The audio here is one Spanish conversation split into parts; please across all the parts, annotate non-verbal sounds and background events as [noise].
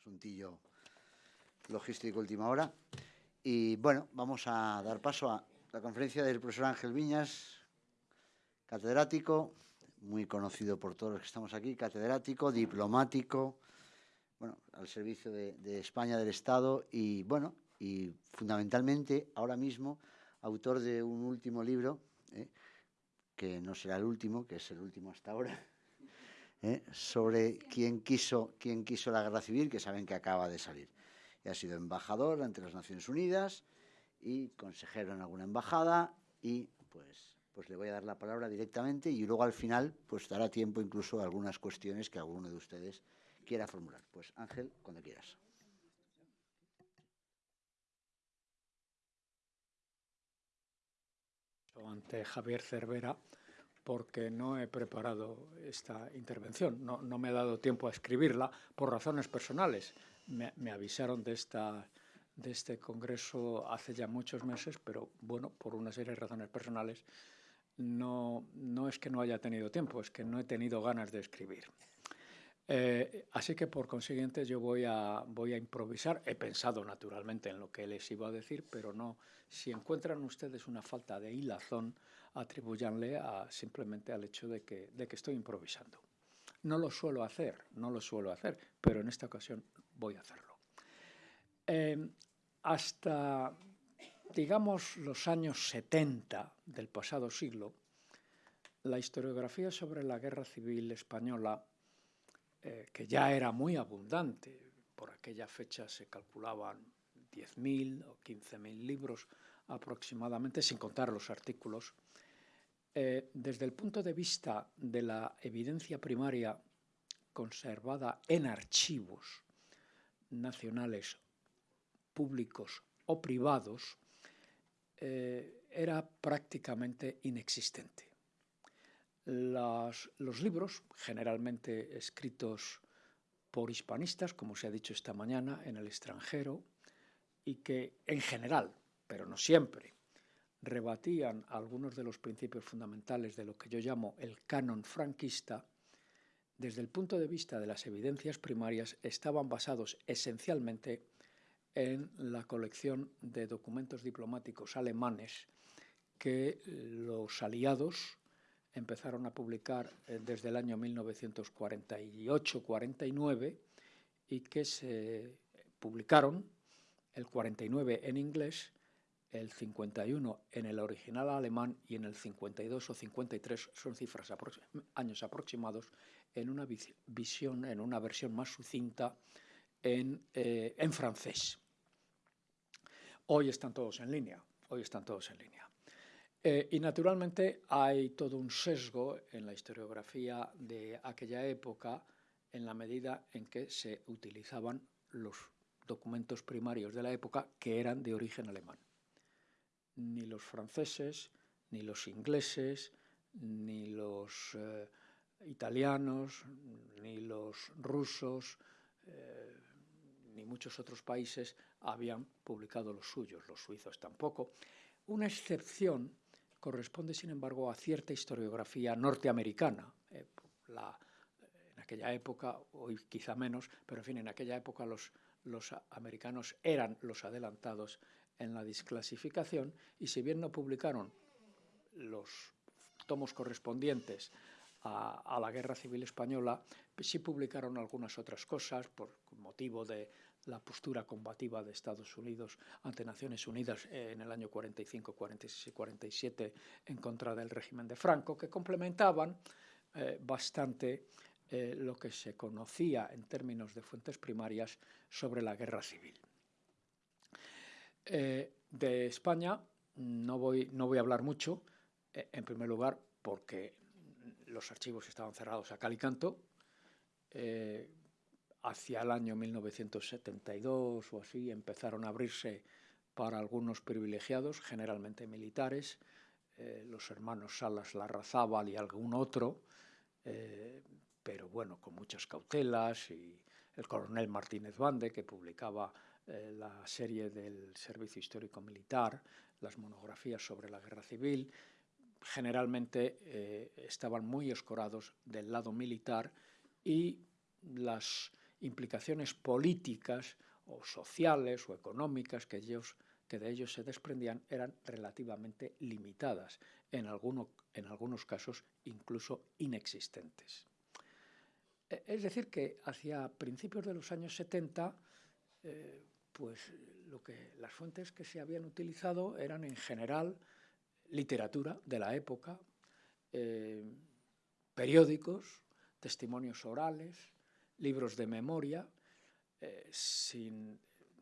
asuntillo logístico última hora. Y bueno, vamos a dar paso a la conferencia del profesor Ángel Viñas, catedrático, muy conocido por todos los que estamos aquí, catedrático, diplomático, bueno, al servicio de, España, del Estado y, bueno, y fundamentalmente ahora mismo autor de un último libro, ¿eh? que no será el último, que es el último hasta ahora, ¿eh? sobre quién quiso, quién quiso la guerra civil, que saben que acaba de salir. Y ha sido embajador ante las Naciones Unidas y consejero en alguna embajada y pues, pues le voy a dar la palabra directamente y luego al final pues dará tiempo incluso a algunas cuestiones que alguno de ustedes quiera formular. Pues Ángel, cuando quieras. Ante Javier Cervera, porque no he preparado esta intervención, no, me ha dado tiempo a escribirla por razones personales. Me, avisaron de, esta, de este congreso hace ya muchos meses, pero bueno, por una serie de razones personales, no, no es que no haya tenido tiempo, es que no he tenido ganas de escribir. Eh, así que por consiguiente yo voy a, voy a improvisar. He pensado naturalmente en lo que les iba a decir, pero no. Si encuentran ustedes una falta de hilazón, atribuyanle a, simplemente al hecho de que, de que estoy improvisando. No lo suelo hacer, no lo suelo hacer, pero en esta ocasión voy a hacerlo. Eh, hasta, digamos, los años 70 del pasado siglo, la historiografía sobre la guerra civil española, eh, que ya era muy abundante, por aquella fecha se calculaban 10.000 o 15.000 libros aproximadamente, sin contar los artículos, eh, desde el punto de vista de la evidencia primaria conservada en archivos nacionales, públicos o privados, eh, era prácticamente inexistente. los libros, generalmente escritos por hispanistas, como se ha dicho esta mañana, en el extranjero, y que en general, pero no siempre, rebatían algunos de los principios fundamentales de lo que yo llamo el canon franquista, desde el punto de vista de las evidencias primarias estaban basados esencialmente en la colección de documentos diplomáticos alemanes que los aliados empezaron a publicar eh, desde el año 1948-49 y que se publicaron el 49 en inglés el 51 en el original alemán y en el 52 o 53 son cifras años aproximados en una visión, en una versión más sucinta en, eh, en francés. Hoy están todos en línea, hoy están todos en línea. Eh, y naturalmente hay todo un sesgo en la historiografía de aquella época en la medida en que se utilizaban los documentos primarios de la época que eran de origen alemán ni los franceses, ni los ingleses, ni los eh, italianos, ni los rusos, eh, ni muchos otros países habían publicado los suyos, los suizos tampoco. Una excepción corresponde, sin embargo, a cierta historiografía norteamericana. Eh, en aquella época, hoy quizá menos, pero en fin, en aquella época los, los americanos eran los adelantados en la desclasificación y si bien no publicaron los tomos correspondientes a, la Guerra Civil Española, sí publicaron algunas otras cosas por motivo de la postura combativa de Estados Unidos ante Naciones Unidas en el año 45, 46 y 47 en contra del régimen de Franco, que complementaban eh, bastante eh, lo que se conocía en términos de fuentes primarias sobre la guerra civil. Eh, de España no voy, no voy a hablar mucho, eh, en primer lugar porque los archivos estaban cerrados a cal y canto. Eh, hacia el año 1972 o así empezaron a abrirse para algunos privilegiados, generalmente militares, los hermanos Salas Larrazábal y algún otro, pero bueno, con muchas cautelas, y el coronel Martínez Bande, que publicaba eh, la serie del Servicio Histórico Militar, las monografías sobre la guerra civil, generalmente eh, estaban muy escorados del lado militar y las implicaciones políticas o sociales o económicas que, ellos, que de ellos se desprendían eran relativamente limitadas, en, en algunos casos incluso inexistentes. E, es decir, que hacia principios de los años 70, eh, pues lo que, las fuentes que se habían utilizado eran en general literatura de la época, eh, periódicos, testimonios orales, libros de memoria, eh,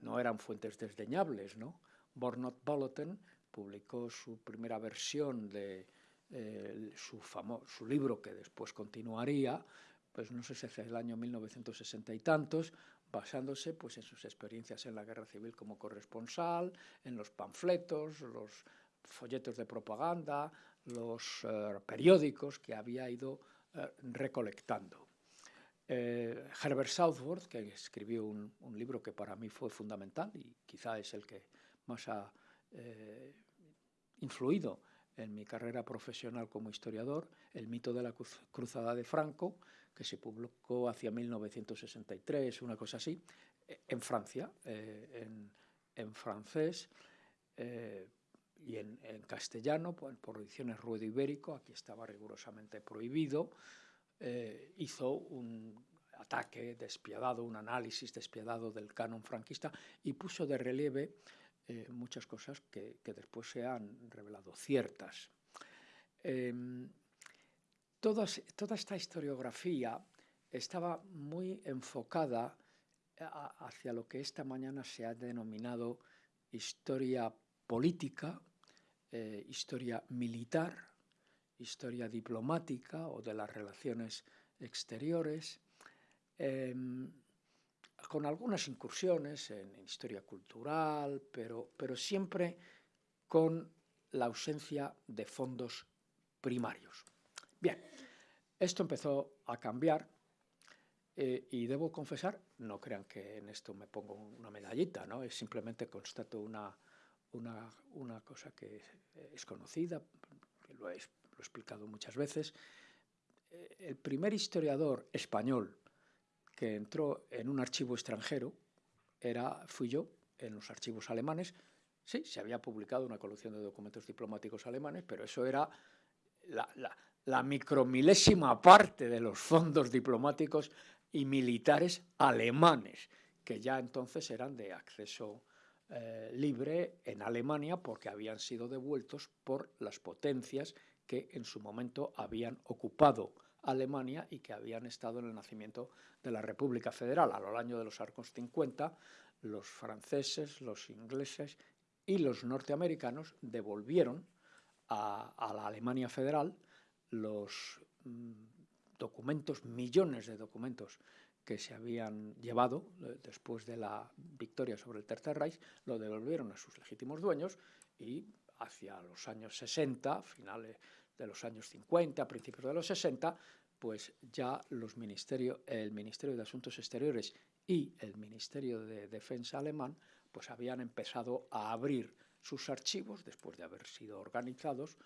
no eran fuentes desdeñables. ¿no? Bornot Bulletin publicó su primera versión de eh, su, su libro, que después continuaría, pues no sé si es el año 1960 y tantos, basándose pues, en sus experiencias en la guerra civil como corresponsal, en los panfletos, los folletos de propaganda, los eh, periódicos que había ido eh, recolectando. Eh, Herbert Southworth, que escribió un, libro que para mí fue fundamental y quizá es el que más ha influido en mi carrera profesional como historiador, El mito de la cruzada de Franco, que se publicó hacia 1963, una cosa así, en Francia, en, francés, y en, castellano, por, por, ediciones Ruedo Ibérico, aquí estaba rigurosamente prohibido, eh, hizo un ataque despiadado, un análisis despiadado del canon franquista y puso de relieve eh, muchas cosas que, después se han revelado ciertas. Toda esta historiografía estaba muy enfocada hacia lo que esta mañana se ha denominado historia política, eh, historia militar, historia diplomática o de las relaciones exteriores, em, con algunas incursiones en, historia cultural, pero siempre con la ausencia de fondos primarios. Bien, esto empezó a cambiar eh, y debo confesar, no crean que en esto me pongo una medallita, ¿no? es simplemente constato una, una, una cosa que es conocida, que lo he, lo he explicado muchas veces. Eh, el primer historiador español que entró en un archivo extranjero era, fui yo, en los archivos alemanes. Sí, se había publicado una colección de documentos diplomáticos alemanes, pero eso era la, la, la micromilésima parte de los fondos diplomáticos y militares alemanes, que ya entonces eran de acceso eh, libre en Alemania porque habían sido devueltos por las potencias que en su momento habían ocupado Alemania y que habían estado en el nacimiento de la República Federal. A lo largo de los arcos 50, los franceses, los ingleses y los norteamericanos devolvieron a, la Alemania Federal los mm, documentos, millones de documentos que se habían llevado eh, después de la victoria sobre el Tercer Reich, lo devolvieron a sus legítimos dueños y hacia los años 60, finales de los años 50, principios de los 60, pues ya el Ministerio de Asuntos Exteriores y el Ministerio de Defensa alemán pues habían empezado a abrir sus archivos después de haber sido organizados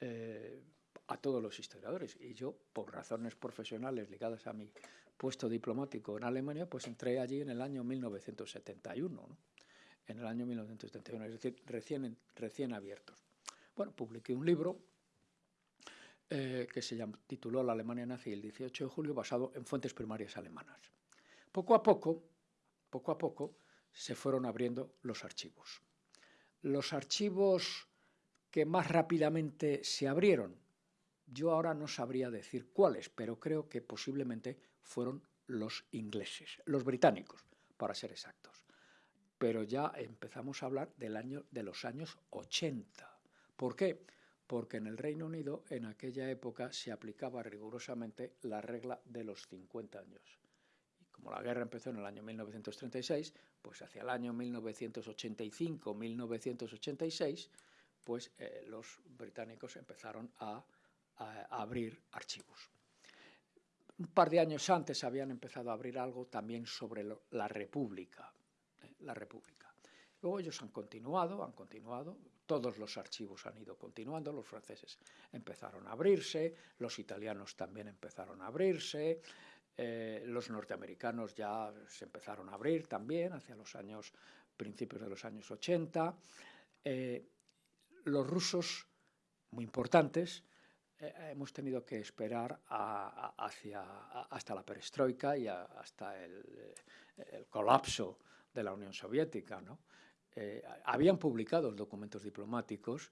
eh, a todos los historiadores. Y yo, por razones profesionales ligadas a mi puesto diplomático en Alemania, pues entré allí en el año 1971, en el año 1971, es decir, recién, recién abiertos. Bueno, publiqué un libro eh, que se llama, tituló La Alemania nazi el 18 de julio, basado en fuentes primarias alemanas. Poco a poco, poco a poco, se fueron abriendo los archivos. Los archivos que más rápidamente se abrieron, yo ahora no sabría decir cuáles, pero creo que posiblemente fueron los ingleses, los británicos, para ser exactos. Pero ya empezamos a hablar del año, de los años 80. ¿Por qué? Porque en el Reino Unido en aquella época se aplicaba rigurosamente la regla de los 50 años. Y como la guerra empezó en el año 1936, pues hacia el año 1985-1986, pues eh, los británicos empezaron a abrir archivos. Un par de años antes habían empezado a abrir algo también sobre la República. ¿eh? La República. Luego ellos han continuado, han continuado, todos los archivos han ido continuando, los franceses empezaron a abrirse, los italianos también empezaron a abrirse, eh, los norteamericanos ya se empezaron a abrir también hacia los años, principios de los años 80. Eh, los rusos, muy importantes, hemos tenido que esperar hacia, hasta la perestroika y hasta el, colapso de la Unión Soviética. habían publicado documentos diplomáticos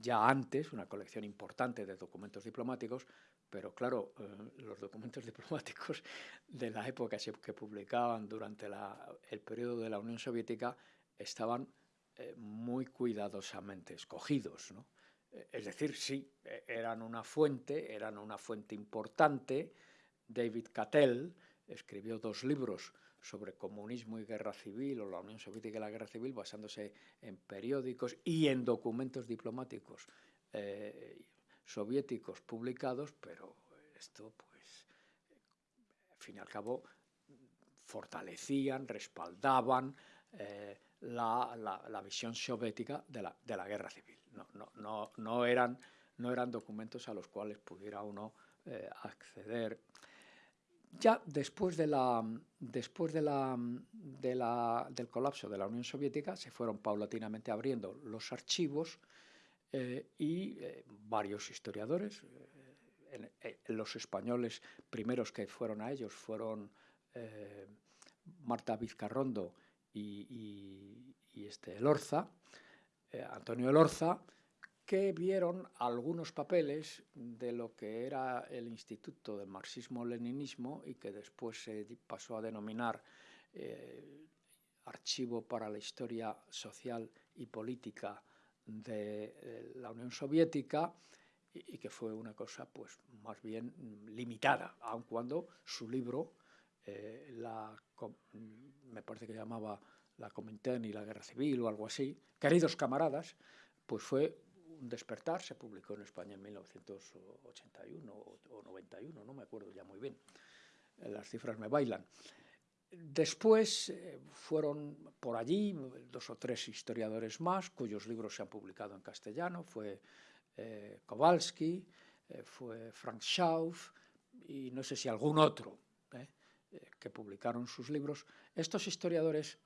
ya antes, una colección importante de documentos diplomáticos, pero claro, eh, los documentos [laughs] diplomáticos de la época que publicaban durante el periodo de la Unión Soviética estaban eh, muy cuidadosamente escogidos. Eh, es decir, sí, eran una fuente, eran una fuente importante. David Cattell escribió dos libros sobre comunismo y guerra civil, o la Unión Soviética y la guerra civil, basándose en periódicos y en documentos diplomáticos soviéticos publicados, pero esto, pues, al fin y al cabo, fortalecían, respaldaban eh, la, visión soviética de la, guerra civil. No, eran, no eran documentos a los cuales pudiera uno eh, acceder. Ya después, de la, después de la, del colapso de la Unión Soviética se fueron paulatinamente abriendo los archivos eh, y eh, varios historiadores. Los españoles primeros que fueron a ellos fueron Marta Vizcarrondo y, este Elorza, Antonio Elorza, que vieron algunos papeles de lo que era el Instituto del Marxismo-Leninismo y que después se pasó a denominar Archivo para la Historia Social y Política de eh, la Unión Soviética y, que fue una cosa pues más bien limitada, aun cuando su libro, eh, la, me parece que llamaba La Comintern y la Guerra Civil o algo así, Queridos camaradas, pues fue un despertar, se publicó en España en 1981 o 91, no me acuerdo ya muy bien, las cifras me bailan. Después eh, fueron por allí dos o tres historiadores más cuyos libros se han publicado en castellano. Fue eh, Kowalski, eh, fue Frank Schauf y no sé si algún otro que publicaron sus libros. Estos historiadores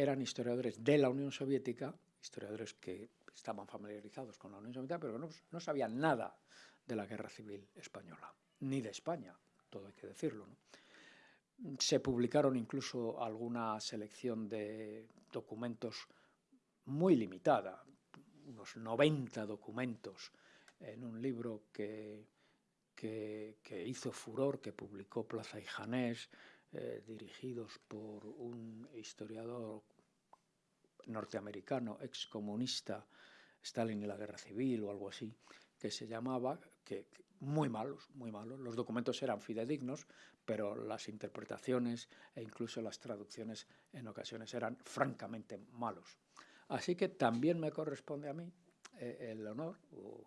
eran historiadores de la Unión Soviética, historiadores que estaban familiarizados con la Unión Soviética, pero no, no sabían nada de la guerra civil española, ni de España, todo hay que decirlo. ¿no? Se publicaron incluso alguna selección de documentos muy limitada, unos 90 documentos en un libro que, que, hizo furor, que publicó Plaza y Janés, eh, dirigidos por un historiador norteamericano, excomunista, Stalin y la Guerra Civil o algo así, que se llamaba, que, muy malos, muy malos. Los documentos eran fidedignos, pero las interpretaciones e incluso las traducciones en ocasiones eran francamente malos. Así que también me corresponde a mí eh, el honor o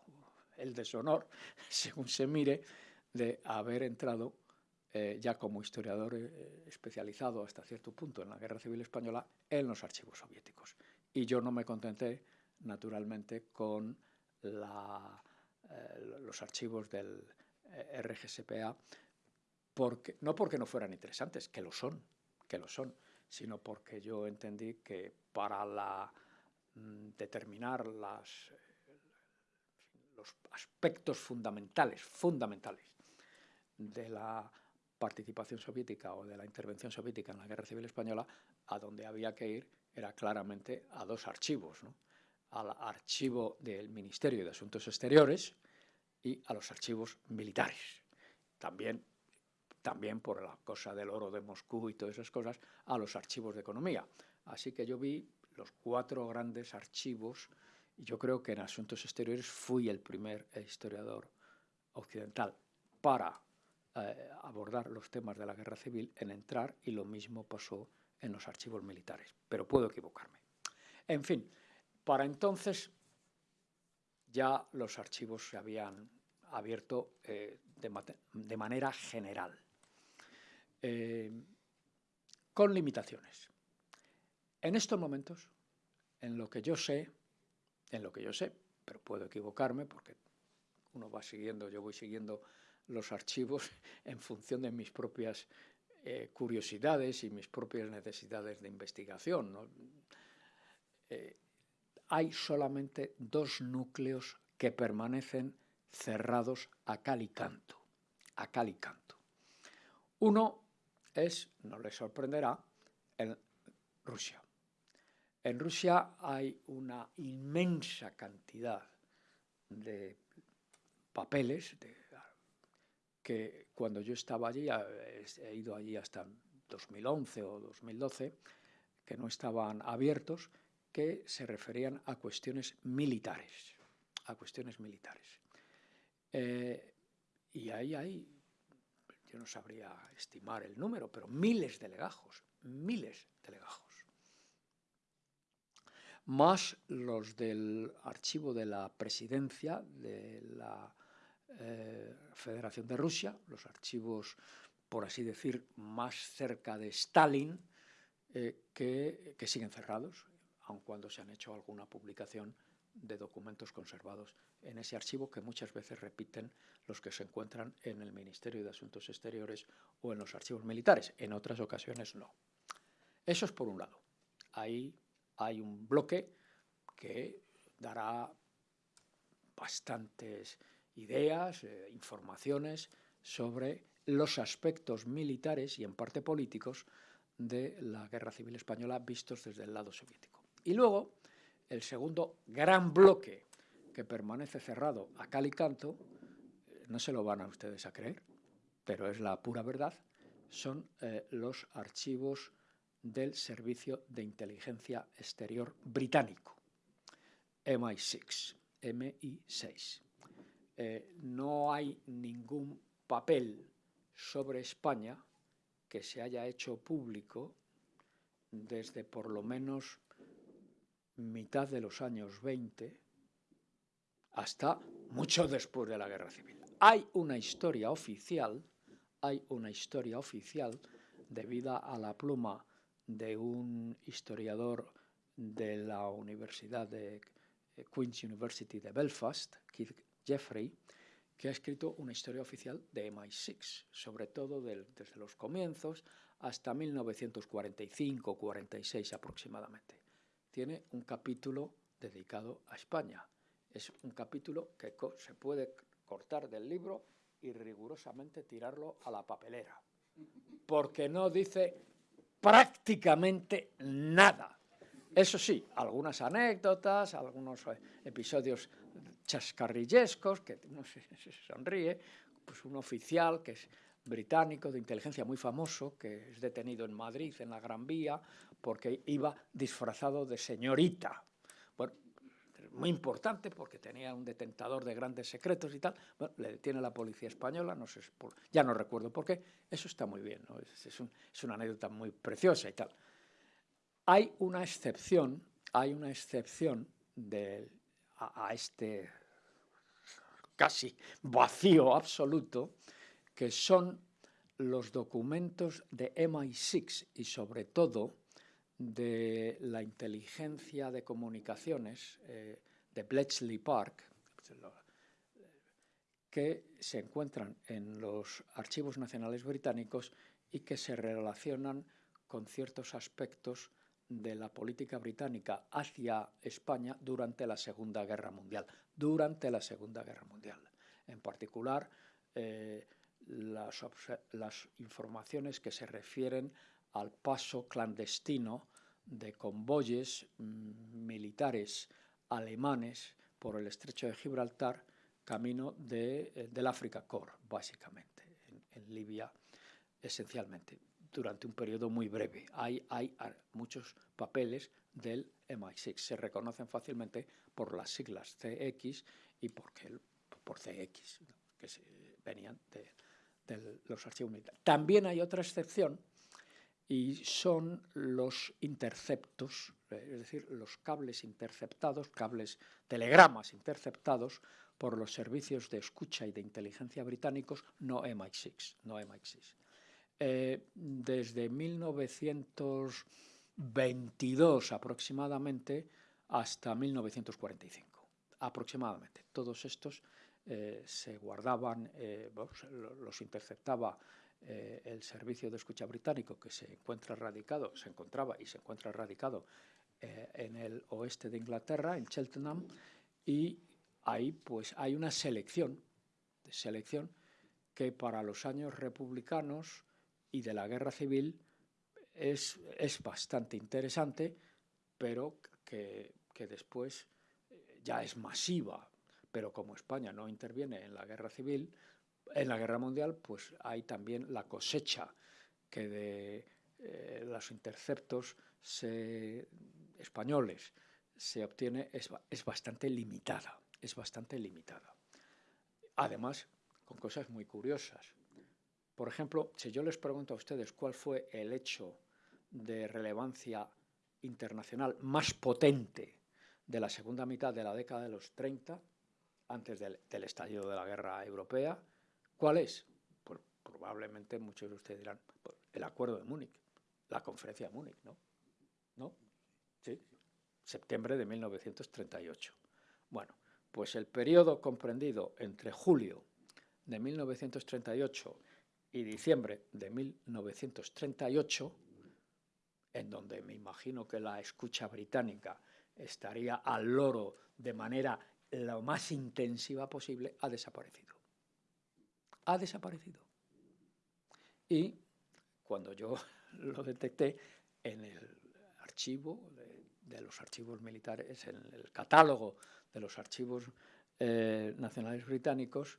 el deshonor, [laughs] según se mire, de haber entrado eh, ya como historiador eh, especializado hasta cierto punto en la Guerra Civil Española en los archivos soviéticos. Y yo no me contenté, naturalmente, con los archivos del RGSPA, porque, no porque no fueran interesantes, que lo son, que lo son, sino porque yo entendí que para mm, determinar los aspectos fundamentales, fundamentales de la participación soviética o de la intervención soviética en la Guerra Civil Española, a donde había que ir era claramente a dos archivos, al archivo del Ministerio de Asuntos Exteriores y a los archivos militares. También también por la cosa del oro de Moscú y todas esas cosas, a los archivos de economía. Así que yo vi los cuatro grandes archivos y yo creo que en asuntos exteriores fui el primer historiador occidental para eh, abordar los temas de la guerra civil en entrar y lo mismo pasó en los archivos militares, pero puedo equivocarme. En fin, para entonces ya los archivos se habían abierto eh, de manera general. Eh, con limitaciones. En estos momentos, en lo que yo sé, en lo que yo sé, pero puedo equivocarme porque uno va siguiendo, yo voy siguiendo los archivos [laughs] en función de mis propias eh, curiosidades y mis propias necesidades de investigación. Eh, hay solamente dos núcleos que permanecen cerrados a cal y canto. A cal y canto. Uno es, no les sorprenderá, en Rusia. En Rusia hay una inmensa cantidad de papeles que cuando yo estaba allí, he ido allí hasta 2011 o 2012, que no estaban abiertos, que se referían a cuestiones militares, a cuestiones militares. Eh, y ahí hay, yo no sabría estimar el número, pero miles de legajos, miles de legajos más los del archivo de la presidencia de la eh, Federación de Rusia, los archivos, por así decir, más cerca de Stalin, eh, que, que, siguen cerrados, aun cuando se han hecho alguna publicación de documentos conservados en ese archivo que muchas veces repiten los que se encuentran en el Ministerio de Asuntos Exteriores o en los archivos militares, en otras ocasiones no. Eso es por un lado. Ahí hay un bloque que dará bastantes ideas, eh, informaciones sobre los aspectos militares y en parte políticos de la Guerra Civil Española vistos desde el lado soviético. Y luego, el segundo gran bloque que permanece cerrado a cal y canto, eh, no se lo van a ustedes a creer, pero es la pura verdad, son eh, los archivos del Servicio de Inteligencia Exterior británico, MI6. MI6. Eh, no hay ningún papel sobre España que se haya hecho público desde por lo menos mitad de los años 20 hasta mucho después de la Guerra Civil. Hay una historia oficial, hay una historia oficial debida a la pluma de un historiador de la Universidad de eh, Queen's University de Belfast, Keith Jeffrey, que ha escrito una historia oficial de MI6, sobre todo desde los comienzos hasta 1945-46 aproximadamente. Tiene un capítulo dedicado a España. Es un capítulo que se puede cortar del libro y rigurosamente tirarlo a la papelera, porque no dice prácticamente nada. Eso sí, algunas anécdotas, algunos eh, episodios chascarrillescos, que no sé si [laughs] se sonríe, pues un oficial que es británico de inteligencia muy famoso, que es detenido en Madrid, en la Gran Vía, porque iba disfrazado de señorita muy importante porque tenía un detentador de grandes secretos y tal. Bueno, le detiene la policía española, no sé, ya no recuerdo por qué. Eso está muy bien, es, una anécdota muy preciosa y tal. Hay una excepción, hay una excepción de, a este casi vacío absoluto, que son los documentos de MI6 y sobre todo de la inteligencia de comunicaciones eh, de Bletchley Park, que se encuentran en los archivos nacionales británicos y que se relacionan con ciertos aspectos de la política británica hacia España durante la Segunda Guerra Mundial. Durante la Segunda Guerra Mundial. En particular, eh, las, las informaciones que se refieren al paso clandestino de convoyes mm, militares alemanes por el estrecho de Gibraltar, camino de, eh, del África Corps, básicamente, en, Libia esencialmente, durante un periodo muy breve. Hay, hay muchos papeles del MI6, se reconocen fácilmente por las siglas CX y porque, por CX, que venían de, de los archivos militares. También hay otra excepción, y son los interceptos, eh, es decir, los cables interceptados, cables, telegramas interceptados por los servicios de escucha y de inteligencia británicos, no MI6. No MI6. Eh, desde 1922 aproximadamente hasta 1945, aproximadamente. Todos estos eh, se guardaban, eh, los interceptaba eh, el servicio de escucha británico que se encuentra radicado, se encontraba y se encuentra radicado en el oeste de Inglaterra, en Cheltenham, y ahí pues hay una selección, selección que para los años republicanos y de la guerra civil es, es bastante interesante, pero que, que después ya es masiva, pero como España no interviene en la guerra civil, en la guerra mundial, pues hay también la cosecha que de eh, los interceptos españoles se obtiene es, es bastante limitada, es bastante limitada. Además, con cosas muy curiosas. Por ejemplo, si yo les pregunto a ustedes cuál fue el hecho de relevancia internacional más potente de la segunda mitad de la década de los 30, antes del, estallido de la guerra europea. ¿Cuál es? Pues probablemente muchos de ustedes dirán, pues, el acuerdo de Múnich, la conferencia de Múnich, ¿no? ¿No? Sí, septiembre de 1938. Bueno, pues el periodo comprendido entre julio de 1938 y diciembre de 1938, en donde me imagino que la escucha británica estaría al loro de manera lo más intensiva posible, ha desaparecido. Ha desaparecido. Y cuando yo [laughs] lo detecté en el archivo de, los archivos militares, en el catálogo de los archivos eh, nacionales británicos,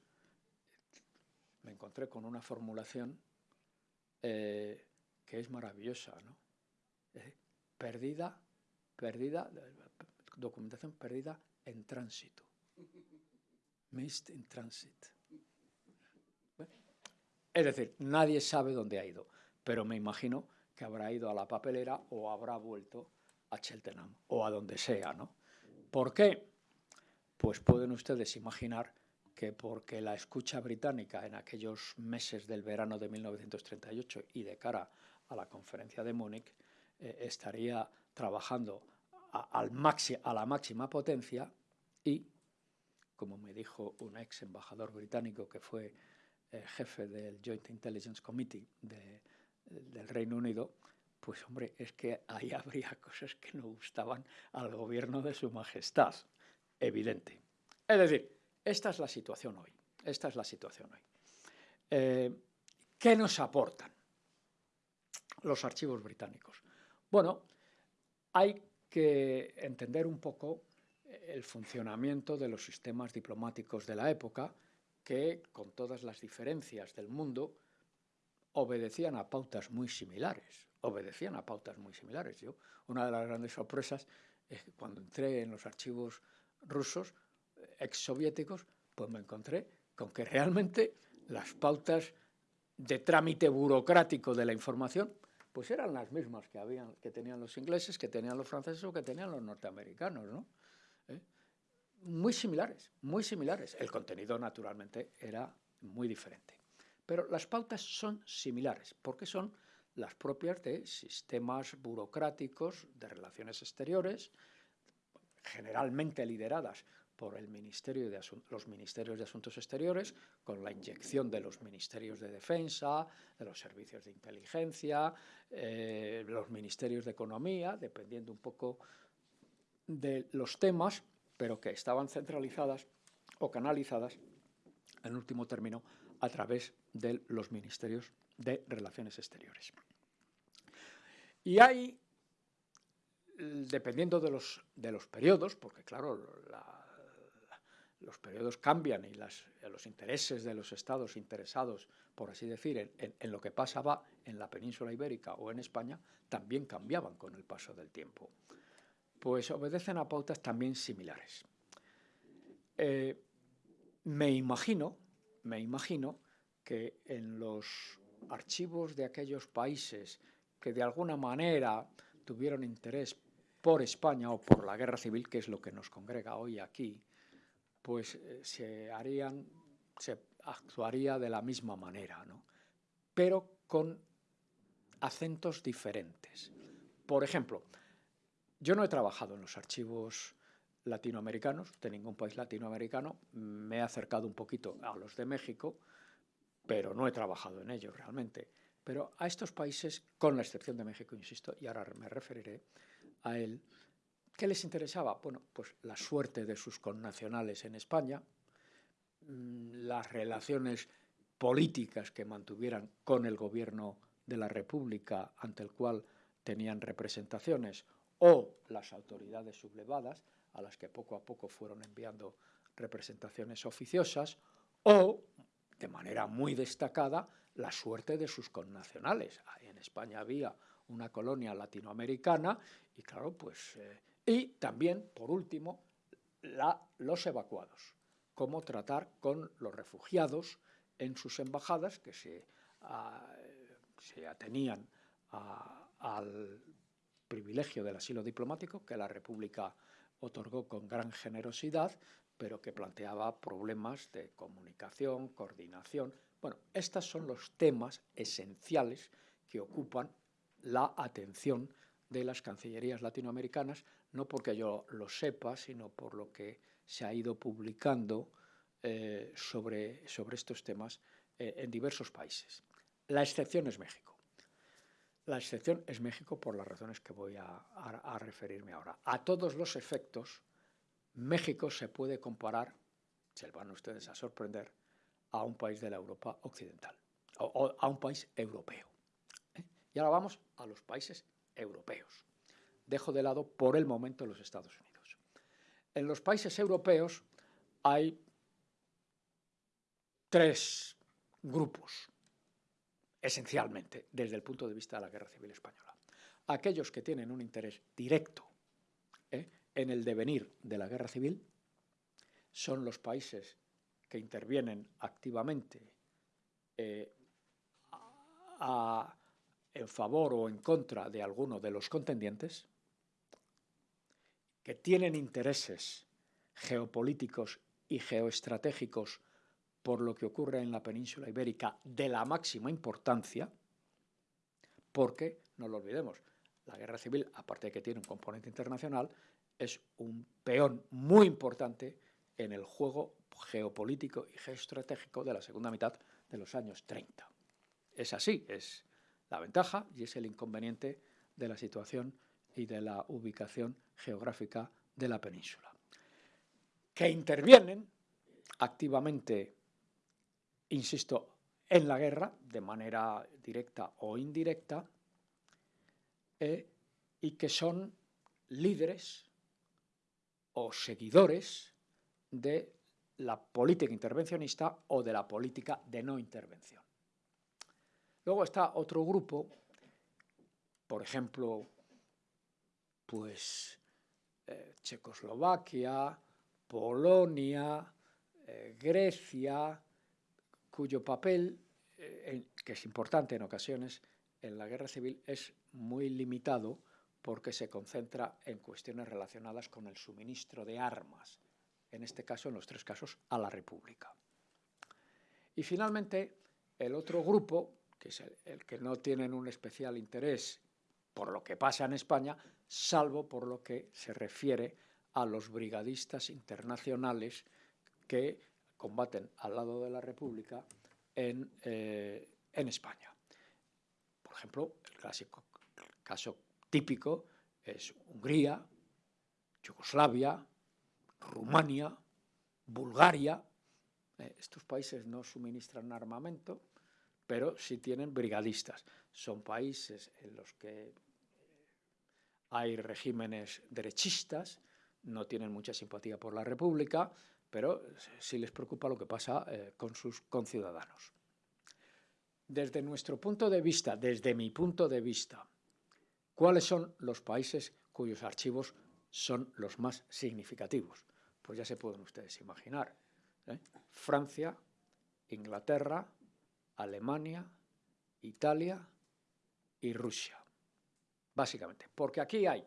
me encontré con una formulación eh, que es maravillosa, ¿no? perdida, perdida, documentación perdida en tránsito. Missed in transit. Es decir, nadie sabe dónde ha ido, pero me imagino que habrá ido a la papelera o habrá vuelto a Cheltenham o a donde sea, ¿no? ¿Por qué? Pues pueden ustedes imaginar que porque la escucha británica en aquellos meses del verano de 1938 y de cara a la conferencia de Múnich eh, estaría trabajando a la máxima potencia y como me dijo un ex embajador británico que fue eh, jefe del Joint Intelligence Committee del Reino Unido, pues hombre, es que ahí habría [laughs] cosas que no gustaban al gobierno de su majestad, evidente. Es decir, esta es la situación hoy, esta es la situación hoy. Eh, ¿Qué nos aportan los archivos británicos? Bueno, hay que entender un poco el funcionamiento de los sistemas diplomáticos de la época, que, con todas las diferencias del mundo, obedecían a pautas muy similares. Obedecían a pautas muy similares. Yo, una de las grandes sorpresas es que cuando entré en los archivos rusos, exsoviéticos, pues me encontré con que realmente las pautas de trámite burocrático de la información pues eran las mismas que, habían, que tenían los ingleses, que tenían los franceses o que tenían los norteamericanos. ¿no? ¿eh? Muy similares, muy similares. El contenido, naturalmente, era muy diferente. Pero las pautas son similares, porque son las propias de sistemas burocráticos de relaciones exteriores, generalmente lideradas por el Ministerio de los Ministerios de Asuntos Exteriores, con la inyección de los Ministerios de Defensa, de los Servicios de Inteligencia, eh, los Ministerios de Economía, dependiendo un poco de los temas, pero que estaban centralizadas o canalizadas, en último término, a través de los ministerios de Relaciones Exteriores. Y hay, dependiendo de los, de los periodos, porque claro, los periodos cambian y los intereses de los estados interesados, por así decir, en, en, lo que pasaba en la península ibérica o en España, también cambiaban con el paso del tiempo pues obedecen a pautas también similares. Eh, me imagino, me imagino que en los archivos de aquellos países que de alguna manera tuvieron interés por España o por la guerra civil, que es lo que nos congrega hoy aquí, pues eh, se harían, se actuaría de la misma manera, ¿no? pero con acentos diferentes. Por ejemplo, yo no he trabajado en los archivos latinoamericanos, de ningún país latinoamericano. Me he acercado un poquito a los de México, pero no he trabajado en ellos realmente. Pero a estos países, con la excepción de México, insisto, y ahora me referiré a él, ¿qué les interesaba? Bueno, pues la suerte de sus connacionales en España, mm, las relaciones políticas que mantuvieran con el gobierno de la República ante el cual tenían representaciones o las autoridades sublevadas a las que poco a poco fueron enviando representaciones oficiosas o, de manera muy destacada, la suerte de sus connacionales. En España había una colonia latinoamericana y claro, pues... Eh, y también, por último, los evacuados, cómo tratar con los refugiados en sus embajadas que se, se atenían al privilegio del asilo diplomático que la República otorgó con gran generosidad, pero que planteaba problemas de comunicación, coordinación. Bueno, estos son los temas esenciales que ocupan la atención de las cancillerías latinoamericanas, no porque yo lo sepa, sino por lo que se ha ido publicando eh, sobre, sobre estos temas eh, en diversos países. La excepción es México. La excepción es México por las razones que voy a, referirme ahora. A todos los efectos, México se puede comparar, se van ustedes a sorprender, a un país de la Europa occidental, o, a un país europeo. ¿eh? Y ahora vamos a los países europeos. Dejo de lado por el momento los Estados Unidos. En los países europeos hay tres grupos esencialmente desde el punto de vista de la Guerra Civil Española. Aquellos que tienen un interés directo ¿eh? en el devenir de la Guerra Civil son los países que intervienen activamente eh, en favor o en contra de alguno de los contendientes, que tienen intereses geopolíticos y geoestratégicos por lo que ocurre en la península ibérica de la máxima importancia, porque, no lo olvidemos, la guerra civil, aparte de que tiene un componente internacional, es un peón muy importante en el juego geopolítico y geoestratégico de la segunda mitad de los años 30. Es así, es la ventaja y es el inconveniente de la situación y de la ubicación geográfica de la península. Que intervienen activamente insisto, en la guerra, de manera directa o indirecta, eh, y que son líderes o seguidores de la política intervencionista o de la política de no intervención. Luego está otro grupo, por ejemplo, pues eh, Checoslovaquia, Polonia, eh, Grecia, cuyo papel, eh, que es importante en ocasiones, en la guerra civil es muy limitado porque se concentra en cuestiones relacionadas con el suministro de armas, en este caso, en los tres casos, a la República. Y finalmente, el otro grupo, que es el, que no tienen un especial interés por lo que pasa en España, salvo por lo que se refiere a los brigadistas internacionales que combaten al lado de la República en, eh, en España. Por ejemplo, el clásico caso típico es Hungría, Yugoslavia, Rumania, Bulgaria. Eh, estos países no suministran armamento, pero sí tienen brigadistas. Son países en los que hay regímenes derechistas, no tienen mucha simpatía por la República, pero sí les preocupa lo que pasa eh, con sus conciudadanos. Desde nuestro punto de vista, desde mi punto de vista, ¿cuáles son los países cuyos archivos son los más significativos? Pues ya se pueden ustedes imaginar. ¿eh? Francia, Inglaterra, Alemania, Italia y Rusia. Básicamente, porque aquí hay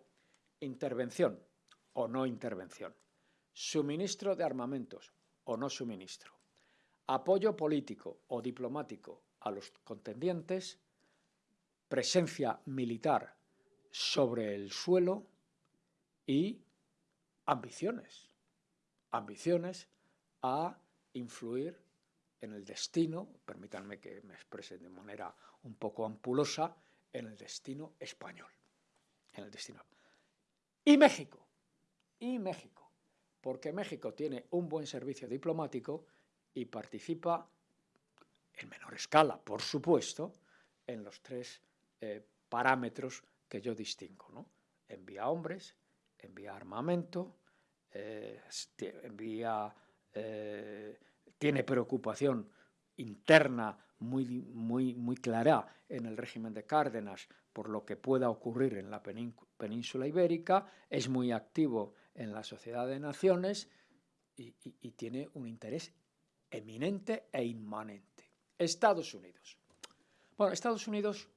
intervención o no intervención suministro de armamentos o no suministro, apoyo político o diplomático a los contendientes, presencia militar sobre el suelo y ambiciones, ambiciones a influir en el destino, permítanme que me exprese de manera un poco ampulosa, en el destino español. En el destino. Y México, y México, porque México tiene un buen servicio diplomático y participa en menor escala, por supuesto, en los tres eh, parámetros que yo distingo. ¿no? Envía hombres, envía armamento, eh, envía, eh, tiene preocupación interna muy, muy, muy clara en el régimen de Cárdenas por lo que pueda ocurrir en la península ibérica, es muy activo en la Sociedad de Naciones y, tiene un interés eminente e inmanente. Estados Unidos. Bueno, Estados Unidos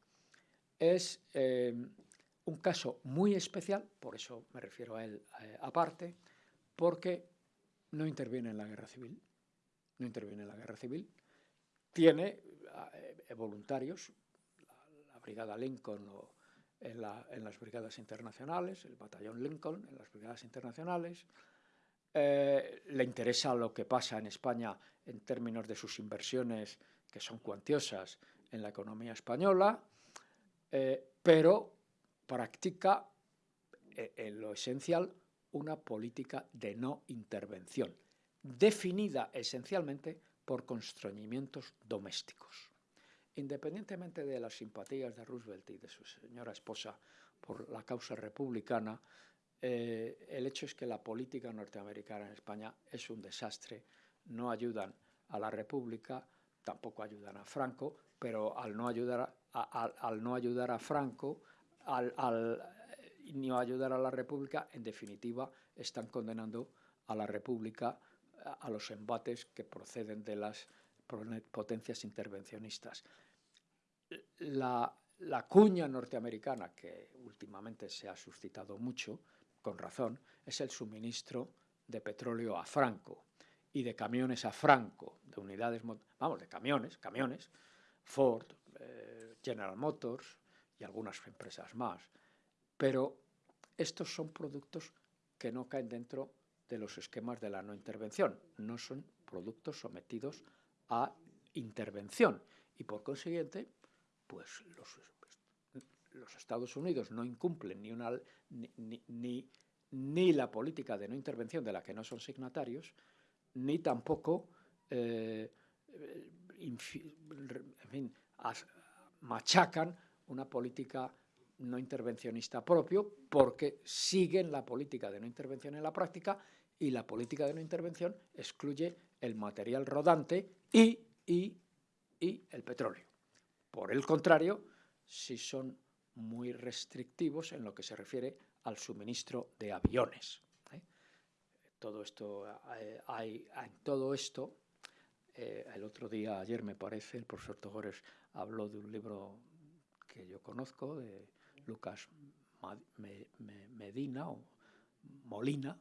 es eh, un caso muy especial, por eso me refiero a él eh, aparte, porque no interviene en la guerra civil, no interviene en la guerra civil, tiene eh, voluntarios, Brigada Lincoln o en, las brigadas internacionales, el batallón Lincoln en las brigadas internacionales, eh, le interesa lo que pasa en España en términos de sus inversiones, que son cuantiosas en la economía española, eh, pero practica en lo esencial una política de no intervención, definida esencialmente por constreñimientos domésticos. Independientemente de las simpatías de Roosevelt y de su señora esposa por la causa republicana, eh, el hecho es que la política norteamericana en España es un desastre, no ayudan a la República, tampoco ayudan a Franco, pero al no ayudar a, al ayudar a Franco, al, al no ayudar a la República, en definitiva, están condenando a la República a los embates que proceden de las potencias intervencionistas. La, cuña norteamericana, que últimamente se ha suscitado mucho, con razón, es el suministro de petróleo a Franco y de camiones a Franco, de unidades, vamos, de camiones, camiones, Ford, eh, General Motors y algunas empresas más. Pero estos son productos que no caen dentro de los esquemas de la no intervención. No son productos sometidos a intervención. Y por consiguiente, pues los, Estados Unidos no incumplen ni, ni, ni, la política de no intervención de la que no son signatarios, ni tampoco eh, machacan una política no intervencionista propio porque siguen la política de no intervención en la práctica y la política de no intervención excluye el material rodante y, y, y el petróleo. Por el contrario, si son muy restrictivos en lo que se refiere al suministro de aviones. ¿eh? Todo esto, eh, hay, en todo esto, eh, el otro día, ayer me parece, el profesor Togores habló de un libro que yo conozco, de Lucas Medina o Molina,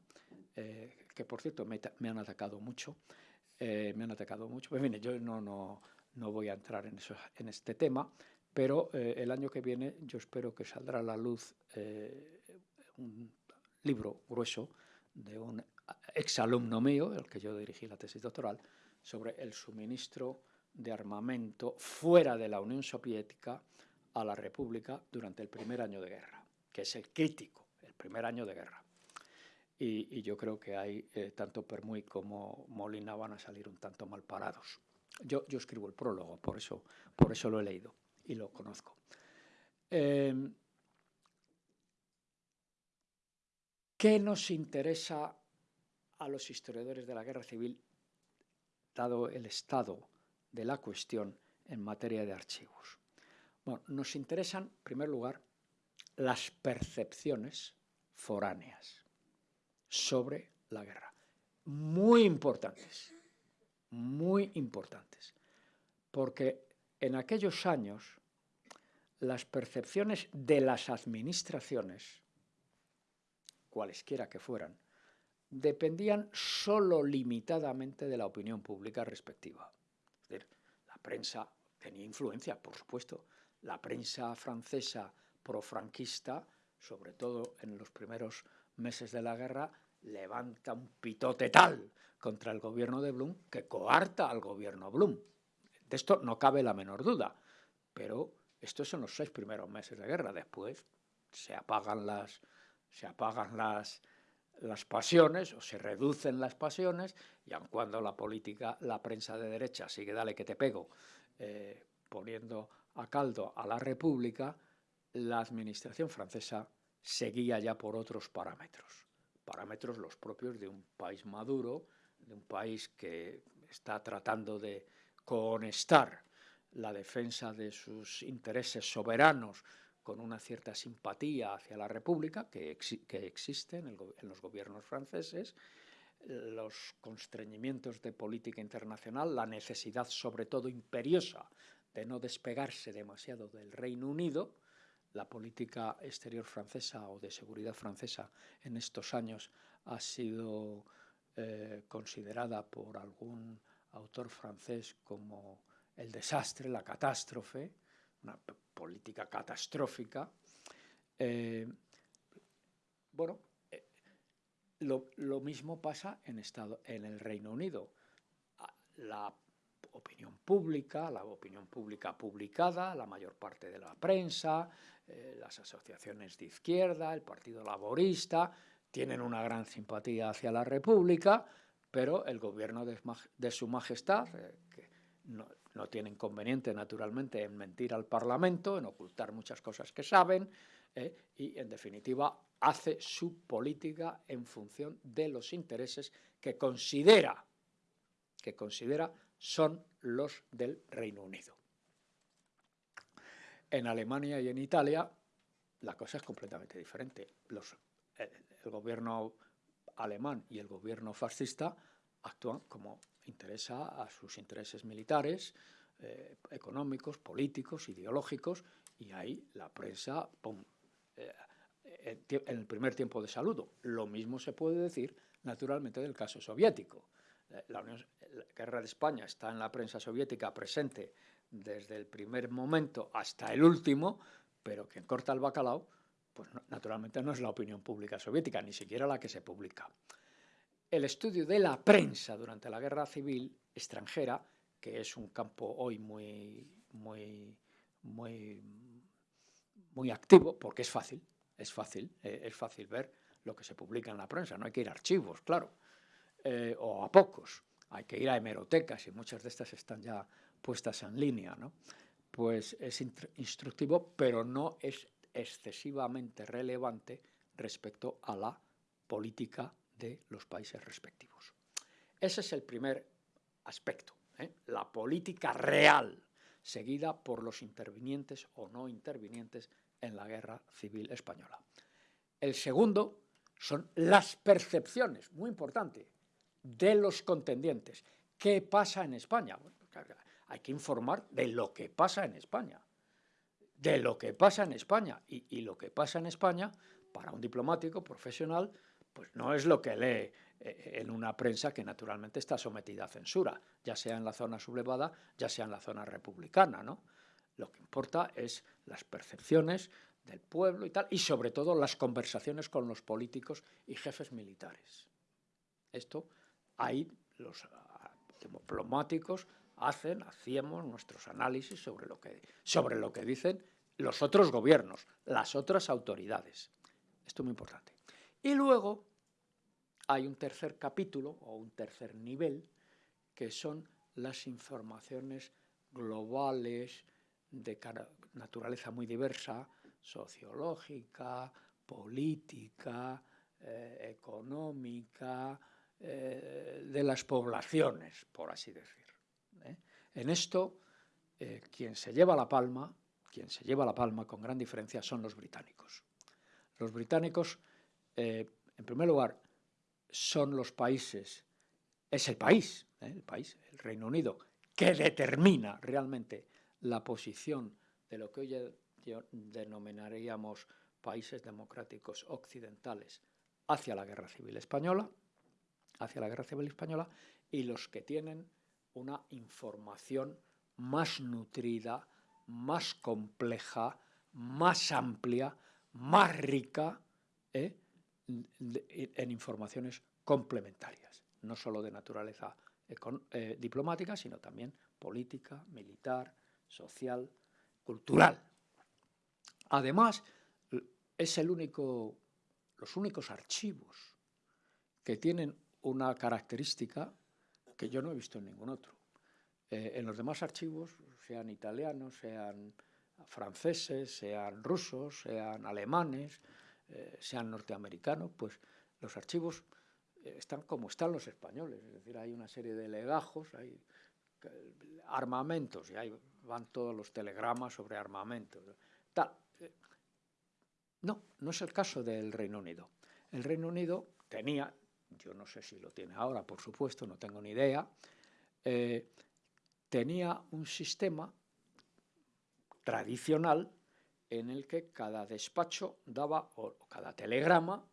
que por cierto me, han atacado mucho, eh, me han atacado mucho. Pues bien, yo no, no, no voy a entrar en, eso, en este tema, pero eh, el año que viene yo espero que saldrá a la luz un libro grueso de un exalumno mío, el que yo dirigí la tesis doctoral, sobre el suministro de armamento fuera de la Unión Soviética a la República durante el primer año de guerra, que es el crítico, el primer año de guerra. Y, yo creo que hay, eh, tanto Permuy como Molina van a salir un tanto mal parados. Yo, yo escribo el prólogo, por eso, por eso lo he leído y lo conozco. Em, ¿Qué nos interesa a los historiadores de la guerra civil, dado el estado de la cuestión en materia de archivos? Bueno, nos interesan, en primer lugar, las percepciones foráneas sobre la guerra. Muy importantes, muy importantes, porque en aquellos años las percepciones de las administraciones, cualesquiera que fueran, dependían solo limitadamente de la opinión pública respectiva. Es decir, la prensa tenía influencia, por supuesto. La prensa francesa profranquista, sobre todo en los primeros meses de la guerra levanta un pitote tal contra el gobierno de Blum que coarta al gobierno Blum. De esto no cabe la menor duda, pero esto son los seis primeros meses de guerra. Después se apagan las, se apagan las, las pasiones o se reducen las pasiones y aun cuando la política, la prensa de derecha sigue dale que te pego, eh, poniendo a caldo a la República, la administración francesa seguía ya por otros parámetros, parámetros los propios de un país maduro, de un país que está tratando de cohonestar la defensa de sus intereses soberanos con una cierta simpatía hacia la República que, que existe en, en, los gobiernos franceses, los constreñimientos de política internacional, la necesidad sobre todo imperiosa de no despegarse demasiado del Reino Unido, la política exterior francesa o de seguridad francesa en estos años ha sido eh, considerada por algún autor francés como el desastre, la catástrofe, una política catastrófica. Eh, bueno, eh, lo, mismo pasa en, el Reino Unido. La opinión pública, la opinión pública publicada, la mayor parte de la prensa, eh, las asociaciones de izquierda, el Partido Laborista, tienen una gran simpatía hacia la República, pero el gobierno de, Su Majestad, eh, que no, tiene inconveniente naturalmente en mentir al Parlamento, en ocultar muchas cosas que saben, eh, y en definitiva hace su política en función de los intereses que considera, que considera son los del Reino Unido. En Alemania y en Italia la cosa es completamente diferente. el, gobierno alemán y el gobierno fascista actúan como interesa a sus intereses militares, eh, económicos, políticos, ideológicos, y ahí la prensa, eh, en el primer tiempo de saludo. Lo mismo se puede decir, naturalmente, del caso soviético. La guerra de España está en la prensa soviética presente desde el primer momento hasta el último, pero quien corta el bacalao, pues naturalmente no es la opinión pública soviética, ni siquiera la que se publica. El estudio de la prensa durante la guerra civil extranjera, que es un campo hoy muy, muy, muy, muy activo, porque es fácil, es fácil, eh, es fácil ver lo que se publica en la prensa, no hay que ir a archivos, claro, eh, o a pocos, hay que ir a hemerotecas y muchas de estas están ya puestas en línea, ¿no? pues es instructivo, pero no es excesivamente relevante respecto a la política de los países respectivos. Ese es el primer aspecto, ¿eh? la política real, seguida por los intervinientes o no intervinientes en la guerra civil española. El segundo son las percepciones, muy importante, de los contendientes. ¿Qué pasa en España? hay que informar de lo que pasa en España. De lo que pasa en España. Y, lo que pasa en España, para un diplomático profesional, pues no es lo que lee eh, en una prensa que naturalmente está sometida a censura, ya sea en la zona sublevada, ya sea en la zona republicana, ¿no? Lo que importa es las percepciones del pueblo y tal, y sobre todo las conversaciones con los políticos y jefes militares. Esto, ahí los ah, diplomáticos hacen, hacíamos nuestros análisis sobre lo, que, sobre lo que dicen los otros gobiernos, las otras autoridades. Esto es muy importante. Y luego hay un tercer capítulo o un tercer nivel que son las informaciones globales de naturaleza muy diversa, sociológica, política, eh, económica, eh, de las poblaciones, por así decir. ¿eh? En esto, eh, quien se lleva la palma, quien se lleva la palma con gran diferencia son los británicos. Los británicos, en primer lugar, son los países, es el país, el país, el Reino Unido, que determina realmente la posición de lo que hoy denominaríamos países democráticos occidentales hacia la guerra civil española, hacia la guerra civil española, y los que tienen una información más nutrida, más compleja, más amplia, más rica ¿eh? en informaciones complementarias, no solo de naturaleza eh, diplomática, sino también política, militar, social, cultural. Además, es el único, los únicos archivos que tienen una característica que yo no he visto en ningún otro. Eh, en los demás archivos, sean italianos, sean franceses, sean rusos, sean alemanes, eh, sean norteamericanos, pues los archivos eh, están como están los españoles, es decir, hay una serie de legajos, hay armamentos, y ahí van todos los telegramas sobre armamentos. Tal. No, no es el caso del Reino Unido. El Reino Unido tenía, yo no sé si lo tiene ahora, por supuesto, no tengo ni idea, eh, tenía un sistema tradicional en el que cada despacho daba, o cada telegrama,